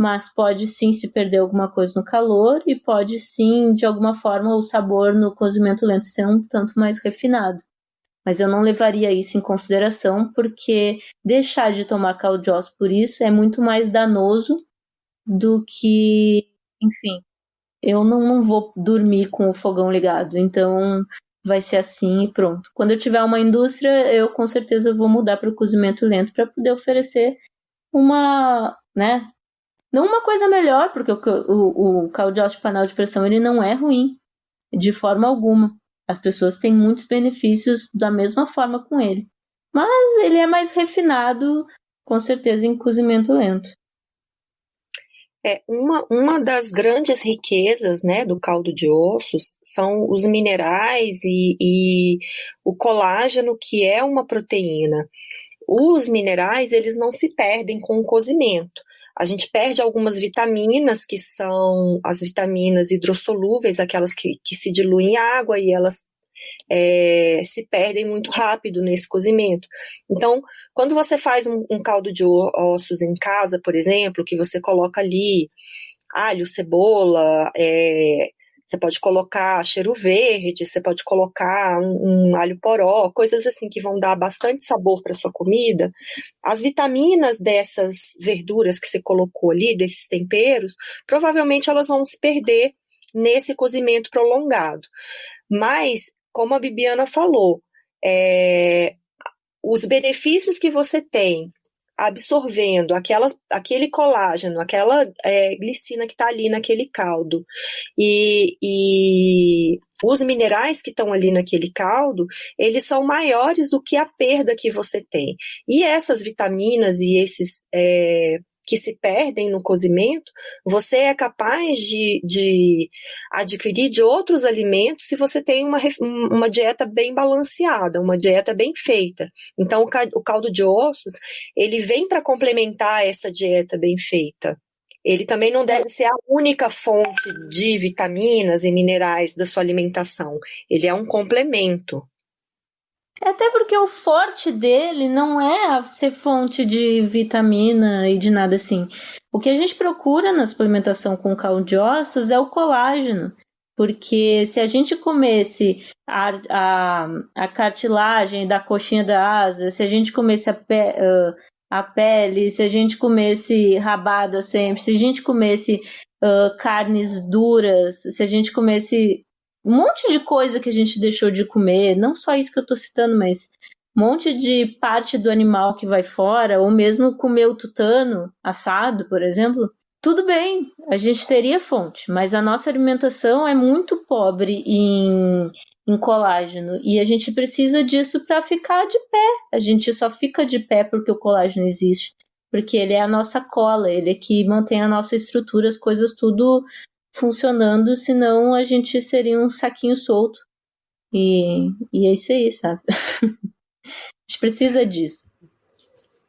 mas pode sim se perder alguma coisa no calor e pode sim, de alguma forma, o sabor no cozimento lento ser um tanto mais refinado. Mas eu não levaria isso em consideração, porque deixar de tomar osso por isso é muito mais danoso do que, enfim, eu não, não vou dormir com o fogão ligado, então vai ser assim e pronto. Quando eu tiver uma indústria, eu com certeza vou mudar para o cozimento lento para poder oferecer uma, né, não uma coisa melhor, porque o, o, o de panela de pressão ele não é ruim, de forma alguma. As pessoas têm muitos benefícios da mesma forma com ele. Mas ele é mais refinado, com certeza, em cozimento lento. É, uma, uma das grandes riquezas né, do caldo de ossos são os minerais e, e o colágeno, que é uma proteína. Os minerais, eles não se perdem com o cozimento a gente perde algumas vitaminas, que são as vitaminas hidrossolúveis, aquelas que, que se diluem em água e elas é, se perdem muito rápido nesse cozimento. Então, quando você faz um, um caldo de ossos em casa, por exemplo, que você coloca ali alho, cebola, é, você pode colocar cheiro verde, você pode colocar um, um alho poró, coisas assim que vão dar bastante sabor para sua comida. As vitaminas dessas verduras que você colocou ali, desses temperos, provavelmente elas vão se perder nesse cozimento prolongado. Mas, como a Bibiana falou, é, os benefícios que você tem absorvendo aquela, aquele colágeno, aquela é, glicina que está ali naquele caldo e, e os minerais que estão ali naquele caldo, eles são maiores do que a perda que você tem. E essas vitaminas e esses é, que se perdem no cozimento, você é capaz de, de adquirir de outros alimentos se você tem uma, uma dieta bem balanceada, uma dieta bem feita. Então, o caldo de ossos, ele vem para complementar essa dieta bem feita. Ele também não deve ser a única fonte de vitaminas e minerais da sua alimentação. Ele é um complemento. Até porque o forte dele não é ser fonte de vitamina e de nada assim. O que a gente procura na suplementação com caldo de ossos é o colágeno. Porque se a gente comesse a, a, a cartilagem da coxinha da asa, se a gente comesse a, pe, uh, a pele, se a gente comesse rabada sempre, se a gente comesse uh, carnes duras, se a gente comesse um monte de coisa que a gente deixou de comer, não só isso que eu estou citando, mas um monte de parte do animal que vai fora, ou mesmo comer o tutano assado, por exemplo, tudo bem, a gente teria fonte, mas a nossa alimentação é muito pobre em, em colágeno. E a gente precisa disso para ficar de pé. A gente só fica de pé porque o colágeno existe. Porque ele é a nossa cola, ele é que mantém a nossa estrutura, as coisas tudo funcionando, senão a gente seria um saquinho solto. E, e é isso aí, sabe? a gente precisa disso.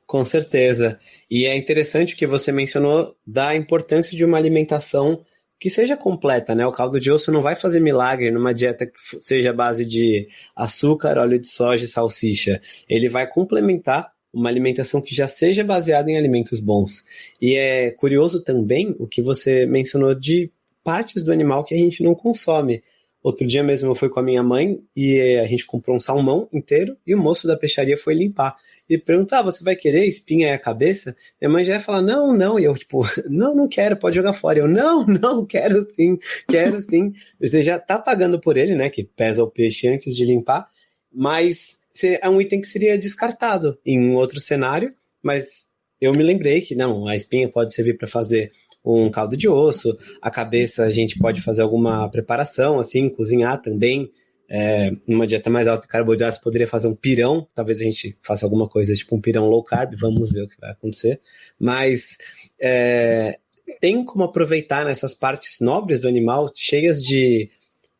Com certeza. E é interessante que você mencionou da importância de uma alimentação que seja completa, né? O caldo de osso não vai fazer milagre numa dieta que seja base de açúcar, óleo de soja e salsicha. Ele vai complementar uma alimentação que já seja baseada em alimentos bons. E é curioso também o que você mencionou de partes do animal que a gente não consome. Outro dia mesmo eu fui com a minha mãe e a gente comprou um salmão inteiro e o moço da peixaria foi limpar e perguntar, ah, você vai querer espinha e a cabeça? Minha mãe já ia falar, não, não, e eu, tipo, não, não quero, pode jogar fora. Eu, não, não, quero sim, quero sim. Você já tá pagando por ele, né, que pesa o peixe antes de limpar, mas é um item que seria descartado em um outro cenário, mas eu me lembrei que, não, a espinha pode servir para fazer um caldo de osso, a cabeça a gente pode fazer alguma preparação, assim, cozinhar também, é, numa dieta mais alta de carboidratos, poderia fazer um pirão. Talvez a gente faça alguma coisa tipo um pirão low carb, vamos ver o que vai acontecer. Mas é, tem como aproveitar nessas partes nobres do animal, cheias de,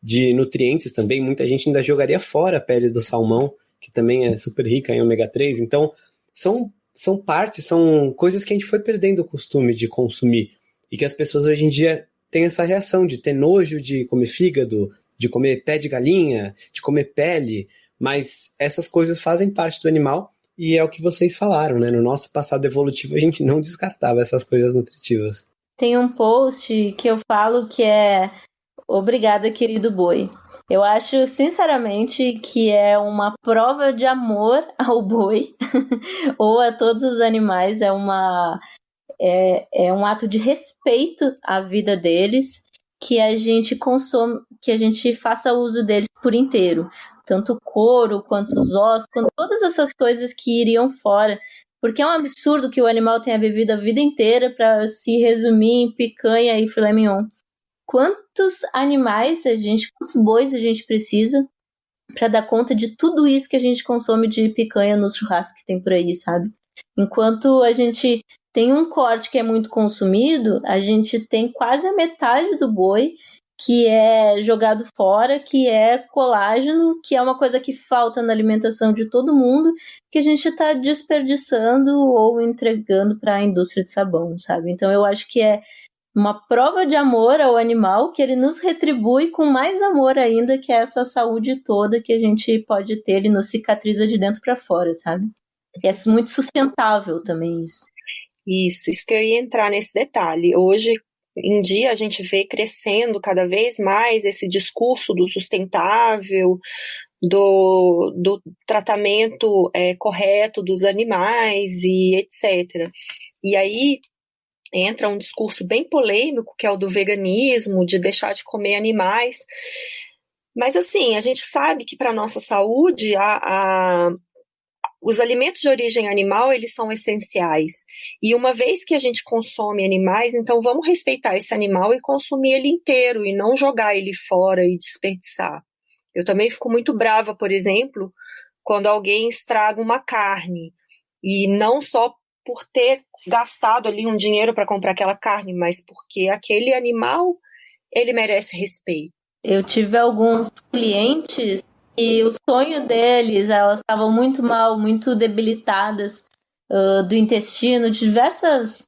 de nutrientes também. Muita gente ainda jogaria fora a pele do salmão, que também é super rica em ômega 3. Então, são, são partes, são coisas que a gente foi perdendo o costume de consumir. E que as pessoas hoje em dia têm essa reação de ter nojo de comer fígado, de comer pé de galinha, de comer pele, mas essas coisas fazem parte do animal e é o que vocês falaram, né? No nosso passado evolutivo a gente não descartava essas coisas nutritivas. Tem um post que eu falo que é Obrigada, querido boi. Eu acho, sinceramente, que é uma prova de amor ao boi ou a todos os animais. É, uma, é, é um ato de respeito à vida deles que a gente consome, que a gente faça uso deles por inteiro, tanto o couro quanto os ossos, quanto todas essas coisas que iriam fora, porque é um absurdo que o animal tenha vivido a vida inteira para se resumir em picanha e filé mignon. Quantos animais a gente, quantos bois a gente precisa para dar conta de tudo isso que a gente consome de picanha nos churrascos que tem por aí, sabe? Enquanto a gente tem um corte que é muito consumido, a gente tem quase a metade do boi que é jogado fora, que é colágeno, que é uma coisa que falta na alimentação de todo mundo, que a gente está desperdiçando ou entregando para a indústria de sabão, sabe? Então eu acho que é uma prova de amor ao animal que ele nos retribui com mais amor ainda, que é essa saúde toda que a gente pode ter, ele nos cicatriza de dentro para fora, sabe? E é muito sustentável também isso. Isso, isso que eu ia entrar nesse detalhe. Hoje em dia a gente vê crescendo cada vez mais esse discurso do sustentável, do, do tratamento é, correto dos animais e etc. E aí entra um discurso bem polêmico, que é o do veganismo, de deixar de comer animais. Mas assim, a gente sabe que para a nossa saúde a, a, os alimentos de origem animal, eles são essenciais. E uma vez que a gente consome animais, então vamos respeitar esse animal e consumir ele inteiro e não jogar ele fora e desperdiçar. Eu também fico muito brava, por exemplo, quando alguém estraga uma carne e não só por ter gastado ali um dinheiro para comprar aquela carne, mas porque aquele animal ele merece respeito. Eu tive alguns clientes e o sonho deles, elas estavam muito mal, muito debilitadas uh, do intestino, diversas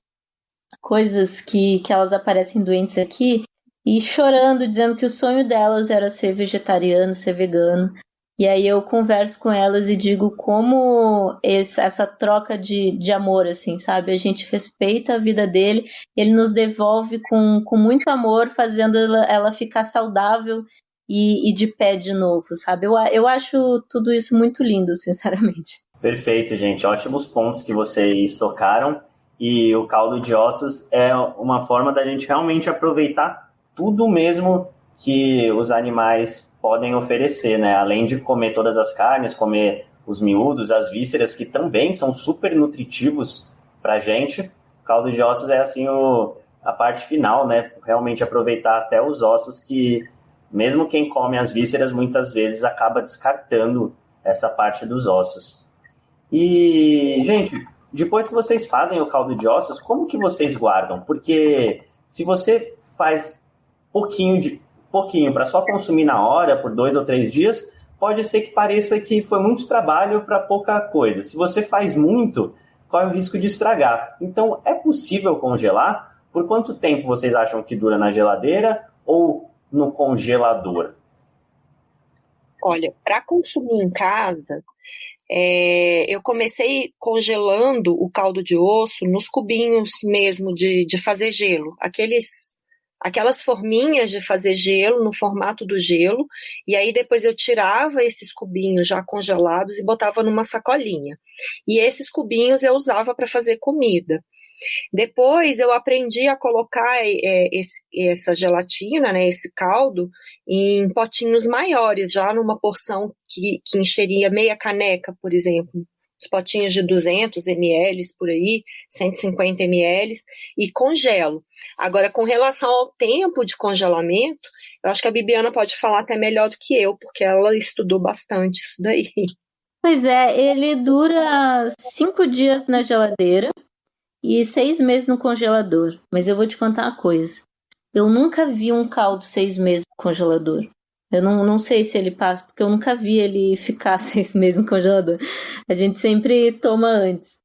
coisas que, que elas aparecem doentes aqui, e chorando, dizendo que o sonho delas era ser vegetariano, ser vegano. E aí eu converso com elas e digo como esse, essa troca de, de amor, assim, sabe? A gente respeita a vida dele, ele nos devolve com, com muito amor, fazendo ela, ela ficar saudável e, e de pé de novo, sabe? Eu, eu acho tudo isso muito lindo, sinceramente. Perfeito, gente. Ótimos pontos que vocês tocaram. E o caldo de ossos é uma forma da gente realmente aproveitar tudo mesmo que os animais podem oferecer, né? Além de comer todas as carnes, comer os miúdos, as vísceras, que também são super nutritivos para a gente. O caldo de ossos é assim o, a parte final, né? Realmente aproveitar até os ossos que Mesmo quem come as vísceras muitas vezes acaba descartando essa parte dos ossos. E, gente, depois que vocês fazem o caldo de ossos, como que vocês guardam? Porque se você faz pouquinho de pouquinho para só consumir na hora por dois ou três dias, pode ser que pareça que foi muito trabalho para pouca coisa. Se você faz muito, corre o risco de estragar. Então, é possível congelar? Por quanto tempo vocês acham que dura na geladeira ou no congelador? Olha, para consumir em casa, é, eu comecei congelando o caldo de osso nos cubinhos mesmo de, de fazer gelo, aqueles aquelas forminhas de fazer gelo no formato do gelo, e aí depois eu tirava esses cubinhos já congelados e botava numa sacolinha. E esses cubinhos eu usava para fazer comida. Depois eu aprendi a colocar é, esse, essa gelatina, né, esse caldo, em potinhos maiores, já numa porção que, que encheria meia caneca, por exemplo, os potinhos de 200 ml por aí, 150 ml, e congelo. Agora, com relação ao tempo de congelamento, eu acho que a Bibiana pode falar até melhor do que eu, porque ela estudou bastante isso daí. Pois é, ele dura cinco dias na geladeira e seis meses no congelador. Mas eu vou te contar uma coisa. Eu nunca vi um caldo seis meses no congelador. Eu não, não sei se ele passa, porque eu nunca vi ele ficar seis meses no congelador. A gente sempre toma antes.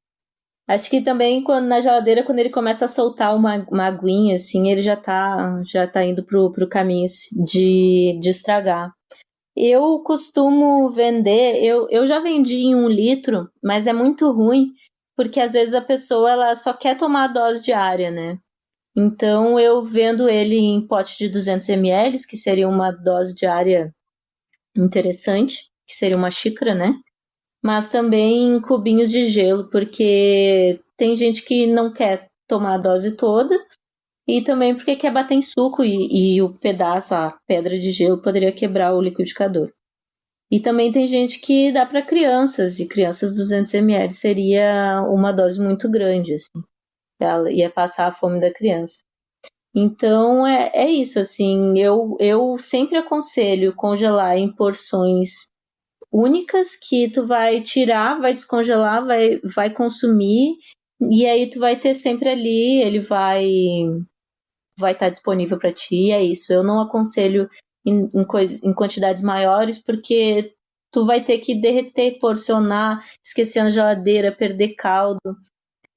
Acho que também quando, na geladeira, quando ele começa a soltar uma, uma aguinha, assim, ele já tá, já tá indo pro, pro caminho de, de estragar. Eu costumo vender, eu, eu já vendi em um litro, mas é muito ruim, porque às vezes a pessoa ela só quer tomar a dose diária, né? Então eu vendo ele em pote de 200 ml, que seria uma dose diária interessante, que seria uma xícara, né? Mas também em cubinhos de gelo, porque tem gente que não quer tomar a dose toda e também porque quer bater em suco e, e o pedaço, a pedra de gelo, poderia quebrar o liquidificador. E também tem gente que dá para crianças, e crianças 200 ml seria uma dose muito grande, assim ela ia passar a fome da criança. Então é, é isso, assim, eu, eu sempre aconselho congelar em porções únicas que tu vai tirar, vai descongelar, vai, vai consumir, e aí tu vai ter sempre ali, ele vai vai estar disponível para ti, é isso. Eu não aconselho em, em, em quantidades maiores, porque tu vai ter que derreter, porcionar, esquecer na geladeira, perder caldo.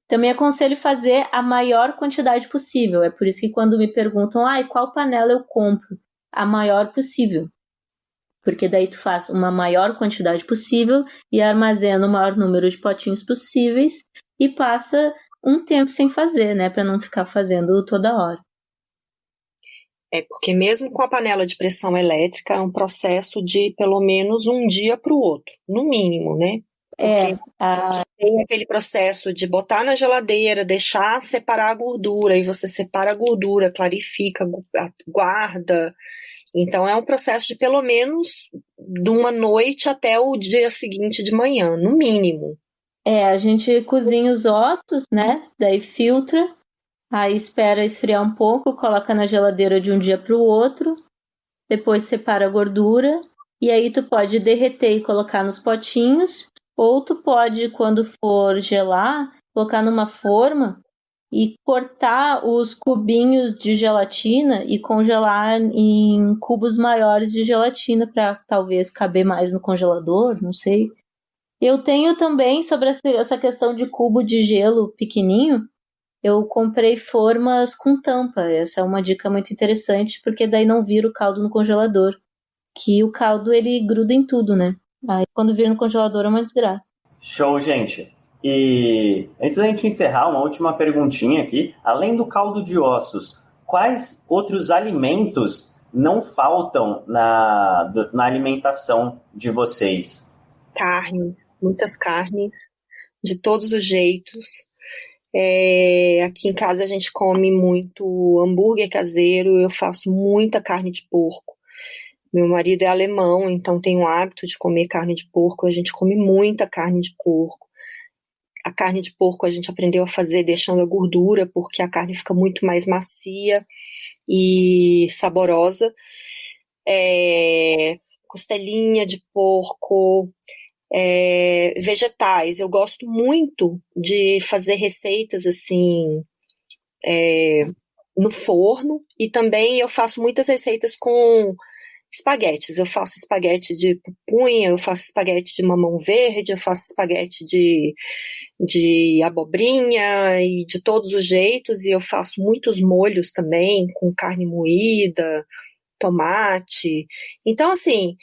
Também aconselho fazer a maior quantidade possível. É por isso que quando me perguntam, ah, qual panela eu compro? A maior possível. Porque daí tu faz uma maior quantidade possível e armazena o maior número de potinhos possíveis e passa um tempo sem fazer, né, para não ficar fazendo toda hora. É porque mesmo com a panela de pressão elétrica é um processo de pelo menos um dia para o outro, no mínimo, né? É, a... tem aquele processo de botar na geladeira, deixar separar a gordura, e você separa a gordura, clarifica, guarda. Então é um processo de pelo menos de uma noite até o dia seguinte de manhã, no mínimo. É, a gente cozinha os ossos, né? Daí filtra, aí espera esfriar um pouco, coloca na geladeira de um dia para o outro, depois separa a gordura, e aí tu pode derreter e colocar nos potinhos ou tu pode, quando for gelar, colocar numa forma e cortar os cubinhos de gelatina e congelar em cubos maiores de gelatina para talvez caber mais no congelador, não sei. Eu tenho também sobre essa questão de cubo de gelo pequenininho, eu comprei formas com tampa. Essa é uma dica muito interessante, porque daí não vira o caldo no congelador. Que o caldo ele gruda em tudo, né? Aí quando vira no congelador é uma desgraça. Show, gente. E antes da gente encerrar, uma última perguntinha aqui. Além do caldo de ossos, quais outros alimentos não faltam na, na alimentação de vocês? Carnes, muitas carnes, de todos os jeitos. É, aqui em casa a gente come muito hambúrguer caseiro, eu faço muita carne de porco. Meu marido é alemão, então tem o hábito de comer carne de porco. A gente come muita carne de porco. A carne de porco a gente aprendeu a fazer deixando a gordura, porque a carne fica muito mais macia e saborosa. é, costelinha de porco, é, vegetais. Eu gosto muito de fazer receitas assim é, no forno e também eu faço muitas receitas com espaguetes. Eu faço espaguete de pupunha, eu faço espaguete de mamão verde, eu faço espaguete de, de abobrinha e de todos os jeitos. E eu faço muitos molhos também, com carne moída, tomate. Então, assim,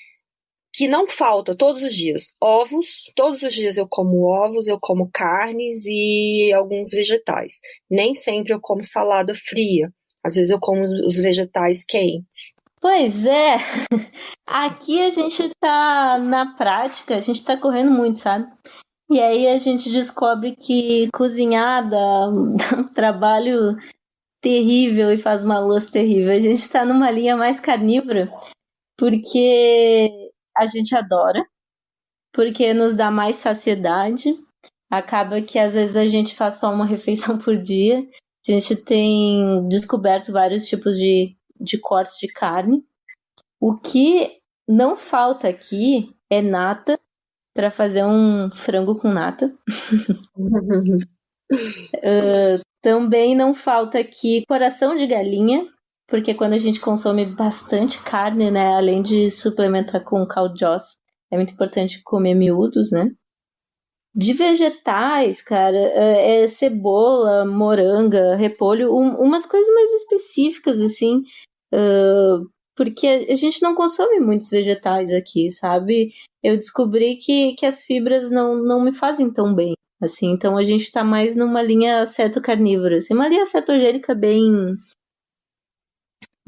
que não falta todos os dias ovos, todos os dias eu como ovos, eu como carnes e alguns vegetais. Nem sempre eu como salada fria. Às vezes eu como os vegetais quentes. Pois é, aqui a gente tá na prática, a gente tá correndo muito, sabe? E aí a gente descobre que cozinhar dá um trabalho terrível e faz uma louça terrível. A gente tá numa linha mais carnívora, porque a gente adora, porque nos dá mais saciedade. Acaba que às vezes a gente faz só uma refeição por dia. A gente tem descoberto vários tipos de de cortes de carne. O que não falta aqui é nata para fazer um frango com nata. uh, também não falta aqui coração de galinha, porque quando a gente consome bastante carne, né, além de suplementar com osso, é muito importante comer miúdos, né? De vegetais, cara, é, é cebola, moranga, repolho, um, umas coisas mais específicas, assim, Uh, porque a gente não consome muitos vegetais aqui, sabe? Eu descobri que, que as fibras não, não me fazem tão bem, assim. Então a gente tá mais numa linha ceto-carnívora, assim, uma linha cetogênica bem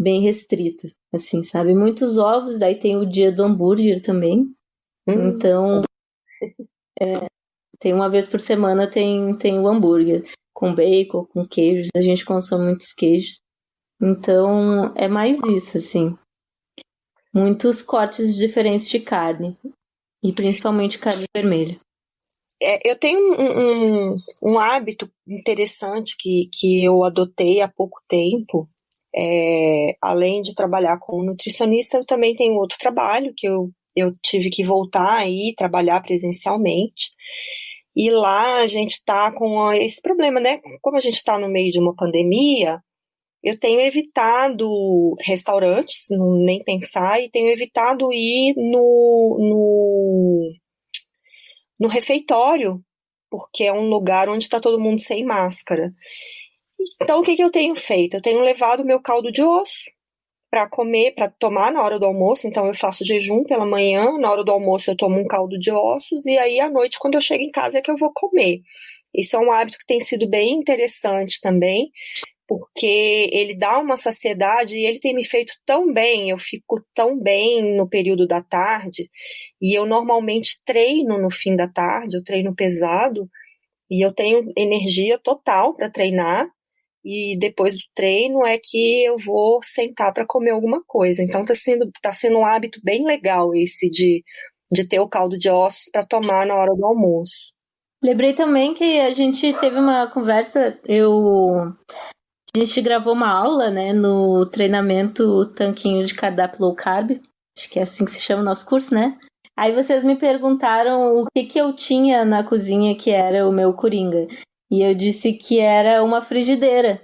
bem restrita, assim, sabe? Muitos ovos, daí tem o dia do hambúrguer também. Hum. Então, é, tem uma vez por semana tem, tem o hambúrguer com bacon, com queijos. A gente consome muitos queijos. Então, é mais isso, assim. Muitos cortes diferentes de carne. E principalmente carne vermelha. É, eu tenho um, um, um, hábito interessante que, que eu adotei há pouco tempo. É, além de trabalhar como nutricionista, eu também tenho outro trabalho que eu, eu tive que voltar aí trabalhar presencialmente. E lá a gente está com esse problema, né? Como a gente está no meio de uma pandemia, eu tenho evitado restaurantes, nem pensar, e tenho evitado ir no, no, no refeitório, porque é um lugar onde está todo mundo sem máscara. Então, o que, que eu tenho feito? Eu tenho levado meu caldo de osso para comer, para tomar na hora do almoço. Então, eu faço jejum pela manhã, na hora do almoço eu tomo um caldo de ossos, e aí à noite, quando eu chego em casa, é que eu vou comer. Isso é um hábito que tem sido bem interessante também, porque ele dá uma saciedade e ele tem me feito tão bem, eu fico tão bem no período da tarde, e eu normalmente treino no fim da tarde, eu treino pesado, e eu tenho energia total para treinar, e depois do treino é que eu vou sentar para comer alguma coisa. Então tá sendo, tá sendo um hábito bem legal esse de, de ter o caldo de ossos para tomar na hora do almoço. Lembrei também que a gente teve uma conversa, eu a gente gravou uma aula, né, no treinamento Tanquinho de Cardápio Low Carb, acho que é assim que se chama o nosso curso, né? Aí vocês me perguntaram o que, que eu tinha na cozinha que era o meu coringa. E eu disse que era uma frigideira.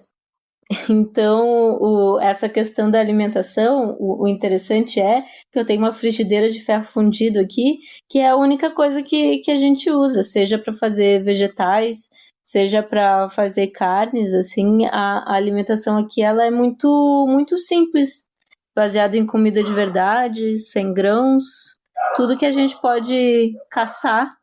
Então, o, essa questão da alimentação, o, o, interessante é que eu tenho uma frigideira de ferro fundido aqui, que é a única coisa que, que a gente usa, seja para fazer vegetais, seja para fazer carnes, assim, a, a, alimentação aqui ela é muito muito simples, baseada em comida de verdade, sem grãos, tudo que a gente pode caçar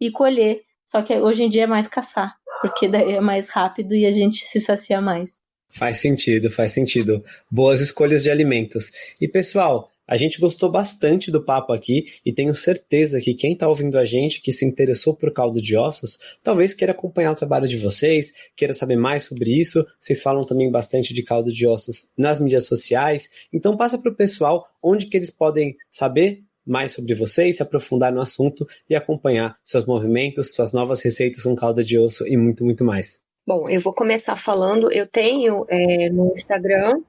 e colher. Só que hoje em dia é mais caçar, porque daí é mais rápido e a gente se sacia mais. Faz sentido, faz sentido. Boas escolhas de alimentos. E pessoal, a gente gostou bastante do papo aqui e tenho certeza que quem está ouvindo a gente, que se interessou por caldo de ossos, talvez queira acompanhar o trabalho de vocês, queira saber mais sobre isso. Vocês falam também bastante de caldo de ossos nas mídias sociais. Então passa para o pessoal onde que eles podem saber mais sobre vocês, se aprofundar no assunto e acompanhar seus movimentos, suas novas receitas com caldo de osso e muito, muito mais. Bom, eu vou começar falando. Eu tenho é, no Instagram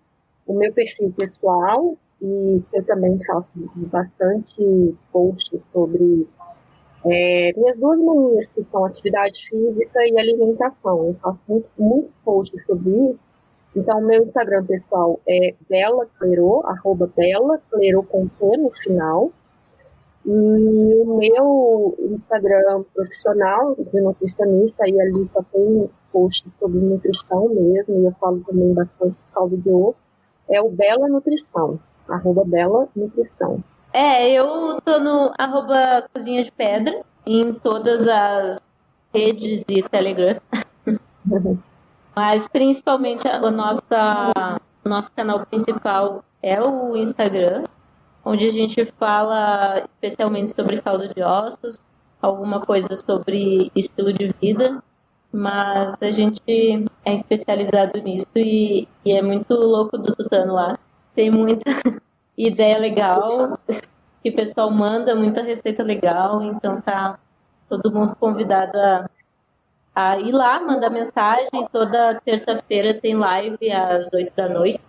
o meu perfil pessoal, e eu também faço bastante posts sobre é, minhas duas manias, que são atividade física e alimentação. Eu faço muito, muitos posts sobre isso. Então, meu Instagram pessoal é Bela Clerô, arroba Bela Clerô com T no final. E o meu Instagram profissional de nutricionista, aí ali só tem posts sobre nutrição mesmo, e eu falo também bastante de caldo de osso, é o Bela Nutrição, arroba Bela Nutrição. É, eu tô no arroba Cozinha de Pedra, em todas as redes e Telegram. Mas principalmente o nosso canal principal é o Instagram, onde a gente fala especialmente sobre caldo de ossos, alguma coisa sobre estilo de vida, mas a gente é especializado nisso e, e é muito louco do Tutano lá. Tem muita ideia legal que o pessoal manda, muita receita legal, então tá todo mundo convidado a, a ir lá, mandar mensagem. Toda terça-feira tem live às 8 da noite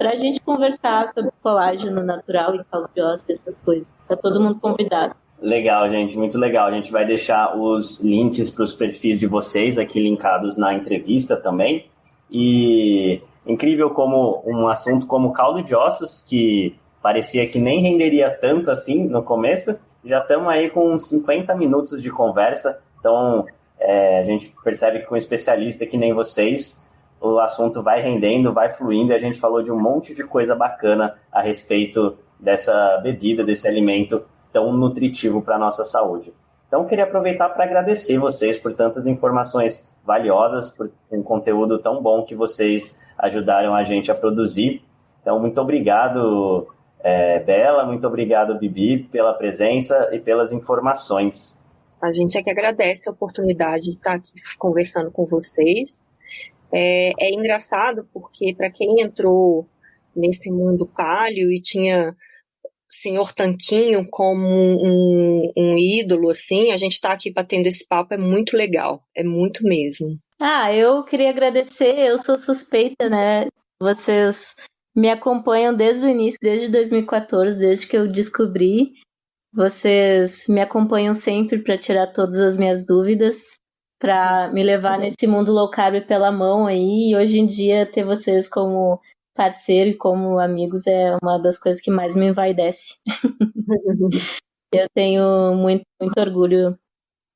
para a gente conversar sobre colágeno natural e caldo de ossos, essas coisas. Tá todo mundo convidado. Legal, gente, muito legal. A gente vai deixar os links para os perfis de vocês aqui linkados na entrevista também. E incrível como um assunto como caldo de ossos, que parecia que nem renderia tanto assim no começo, já estamos aí com uns 50 minutos de conversa. Então, é, a gente percebe que com um especialista que nem vocês, o assunto vai rendendo, vai fluindo, e a gente falou de um monte de coisa bacana a respeito dessa bebida, desse alimento tão nutritivo para a nossa saúde. Então, queria aproveitar para agradecer vocês por tantas informações valiosas, por um conteúdo tão bom que vocês ajudaram a gente a produzir. Então, muito obrigado, é, Bela, muito obrigado, Bibi, pela presença e pelas informações. A gente é que agradece a oportunidade de estar aqui conversando com vocês. É, é engraçado porque para quem entrou nesse mundo palio e tinha senhor Tanquinho como um, um ídolo, assim, a gente está aqui batendo esse papo, é muito legal, é muito mesmo. Ah, eu queria agradecer, eu sou suspeita, né? Vocês me acompanham desde o início, desde 2014, desde que eu descobri. Vocês me acompanham sempre para tirar todas as minhas dúvidas para me levar nesse mundo low carb pela mão aí. E hoje em dia ter vocês como parceiro e como amigos é uma das coisas que mais me envaidece. Eu tenho muito, muito orgulho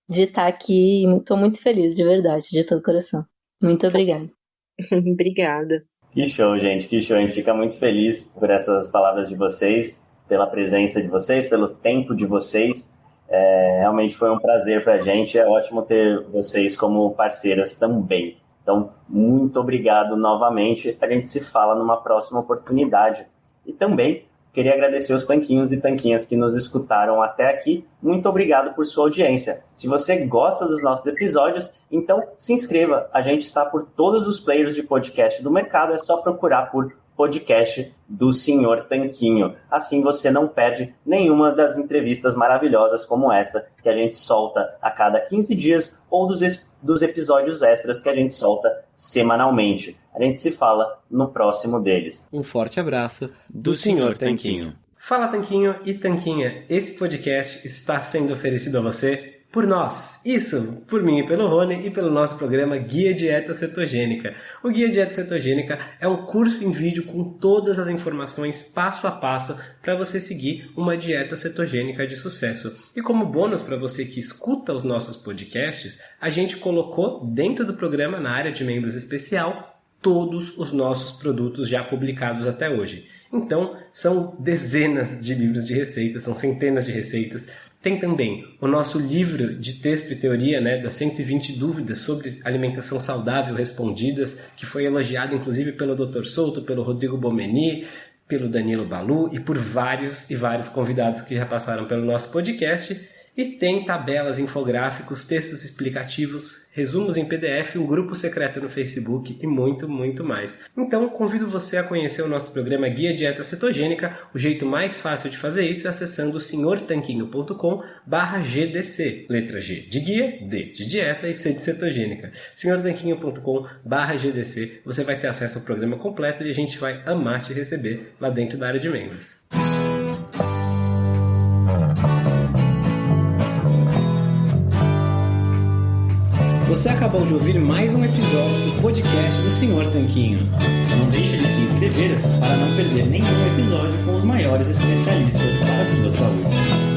de estar aqui e estou muito feliz, de verdade, de todo coração. Muito obrigada. obrigada. Que show, gente, que show. A gente fica muito feliz por essas palavras de vocês, pela presença de vocês, pelo tempo de vocês. É, realmente foi um prazer para a gente. É ótimo ter vocês como parceiras também. Então, muito obrigado novamente. A gente se fala numa próxima oportunidade. E também queria agradecer os tanquinhos e tanquinhas que nos escutaram até aqui. Muito obrigado por sua audiência. Se você gosta dos nossos episódios, então se inscreva. A gente está por todos os players de podcast do mercado. É só procurar por podcast do Senhor Tanquinho. Assim você não perde nenhuma das entrevistas maravilhosas como esta que a gente solta a cada 15 dias ou dos, dos episódios extras que a gente solta semanalmente. A gente se fala no próximo deles. Um forte abraço do, do Senhor Tanquinho. Fala Tanquinho e Tanquinha, esse podcast está sendo oferecido a você por nós. Isso, por mim e pelo Rony e pelo nosso programa Guia Dieta Cetogênica. O Guia Dieta Cetogênica é um curso em vídeo com todas as informações passo a passo para você seguir uma dieta cetogênica de sucesso. E como bônus para você que escuta os nossos podcasts, a gente colocou dentro do programa na área de membros especial todos os nossos produtos já publicados até hoje. Então, são dezenas de livros de receitas, são centenas de receitas, tem também o nosso livro de texto e teoria, né, das 120 dúvidas sobre alimentação saudável respondidas, que foi elogiado inclusive pelo Dr. Souto, pelo Rodrigo Bomeni, pelo Danilo Balu e por vários e vários convidados que já passaram pelo nosso podcast. E tem tabelas, infográficos, textos explicativos, resumos em PDF, um grupo secreto no Facebook e muito, muito mais. Então, convido você a conhecer o nosso programa Guia Dieta Cetogênica. O jeito mais fácil de fazer isso é acessando senhortanquinho.com GDC. Letra G de guia, D de dieta e C de cetogênica. senhortanquinho.com GDC. Você vai ter acesso ao programa completo e a gente vai amar te receber lá dentro da área de membros. Você acabou de ouvir mais um episódio do podcast do Senhor Tanquinho. Não deixe de se inscrever para não perder nenhum episódio com os maiores especialistas para a sua saúde.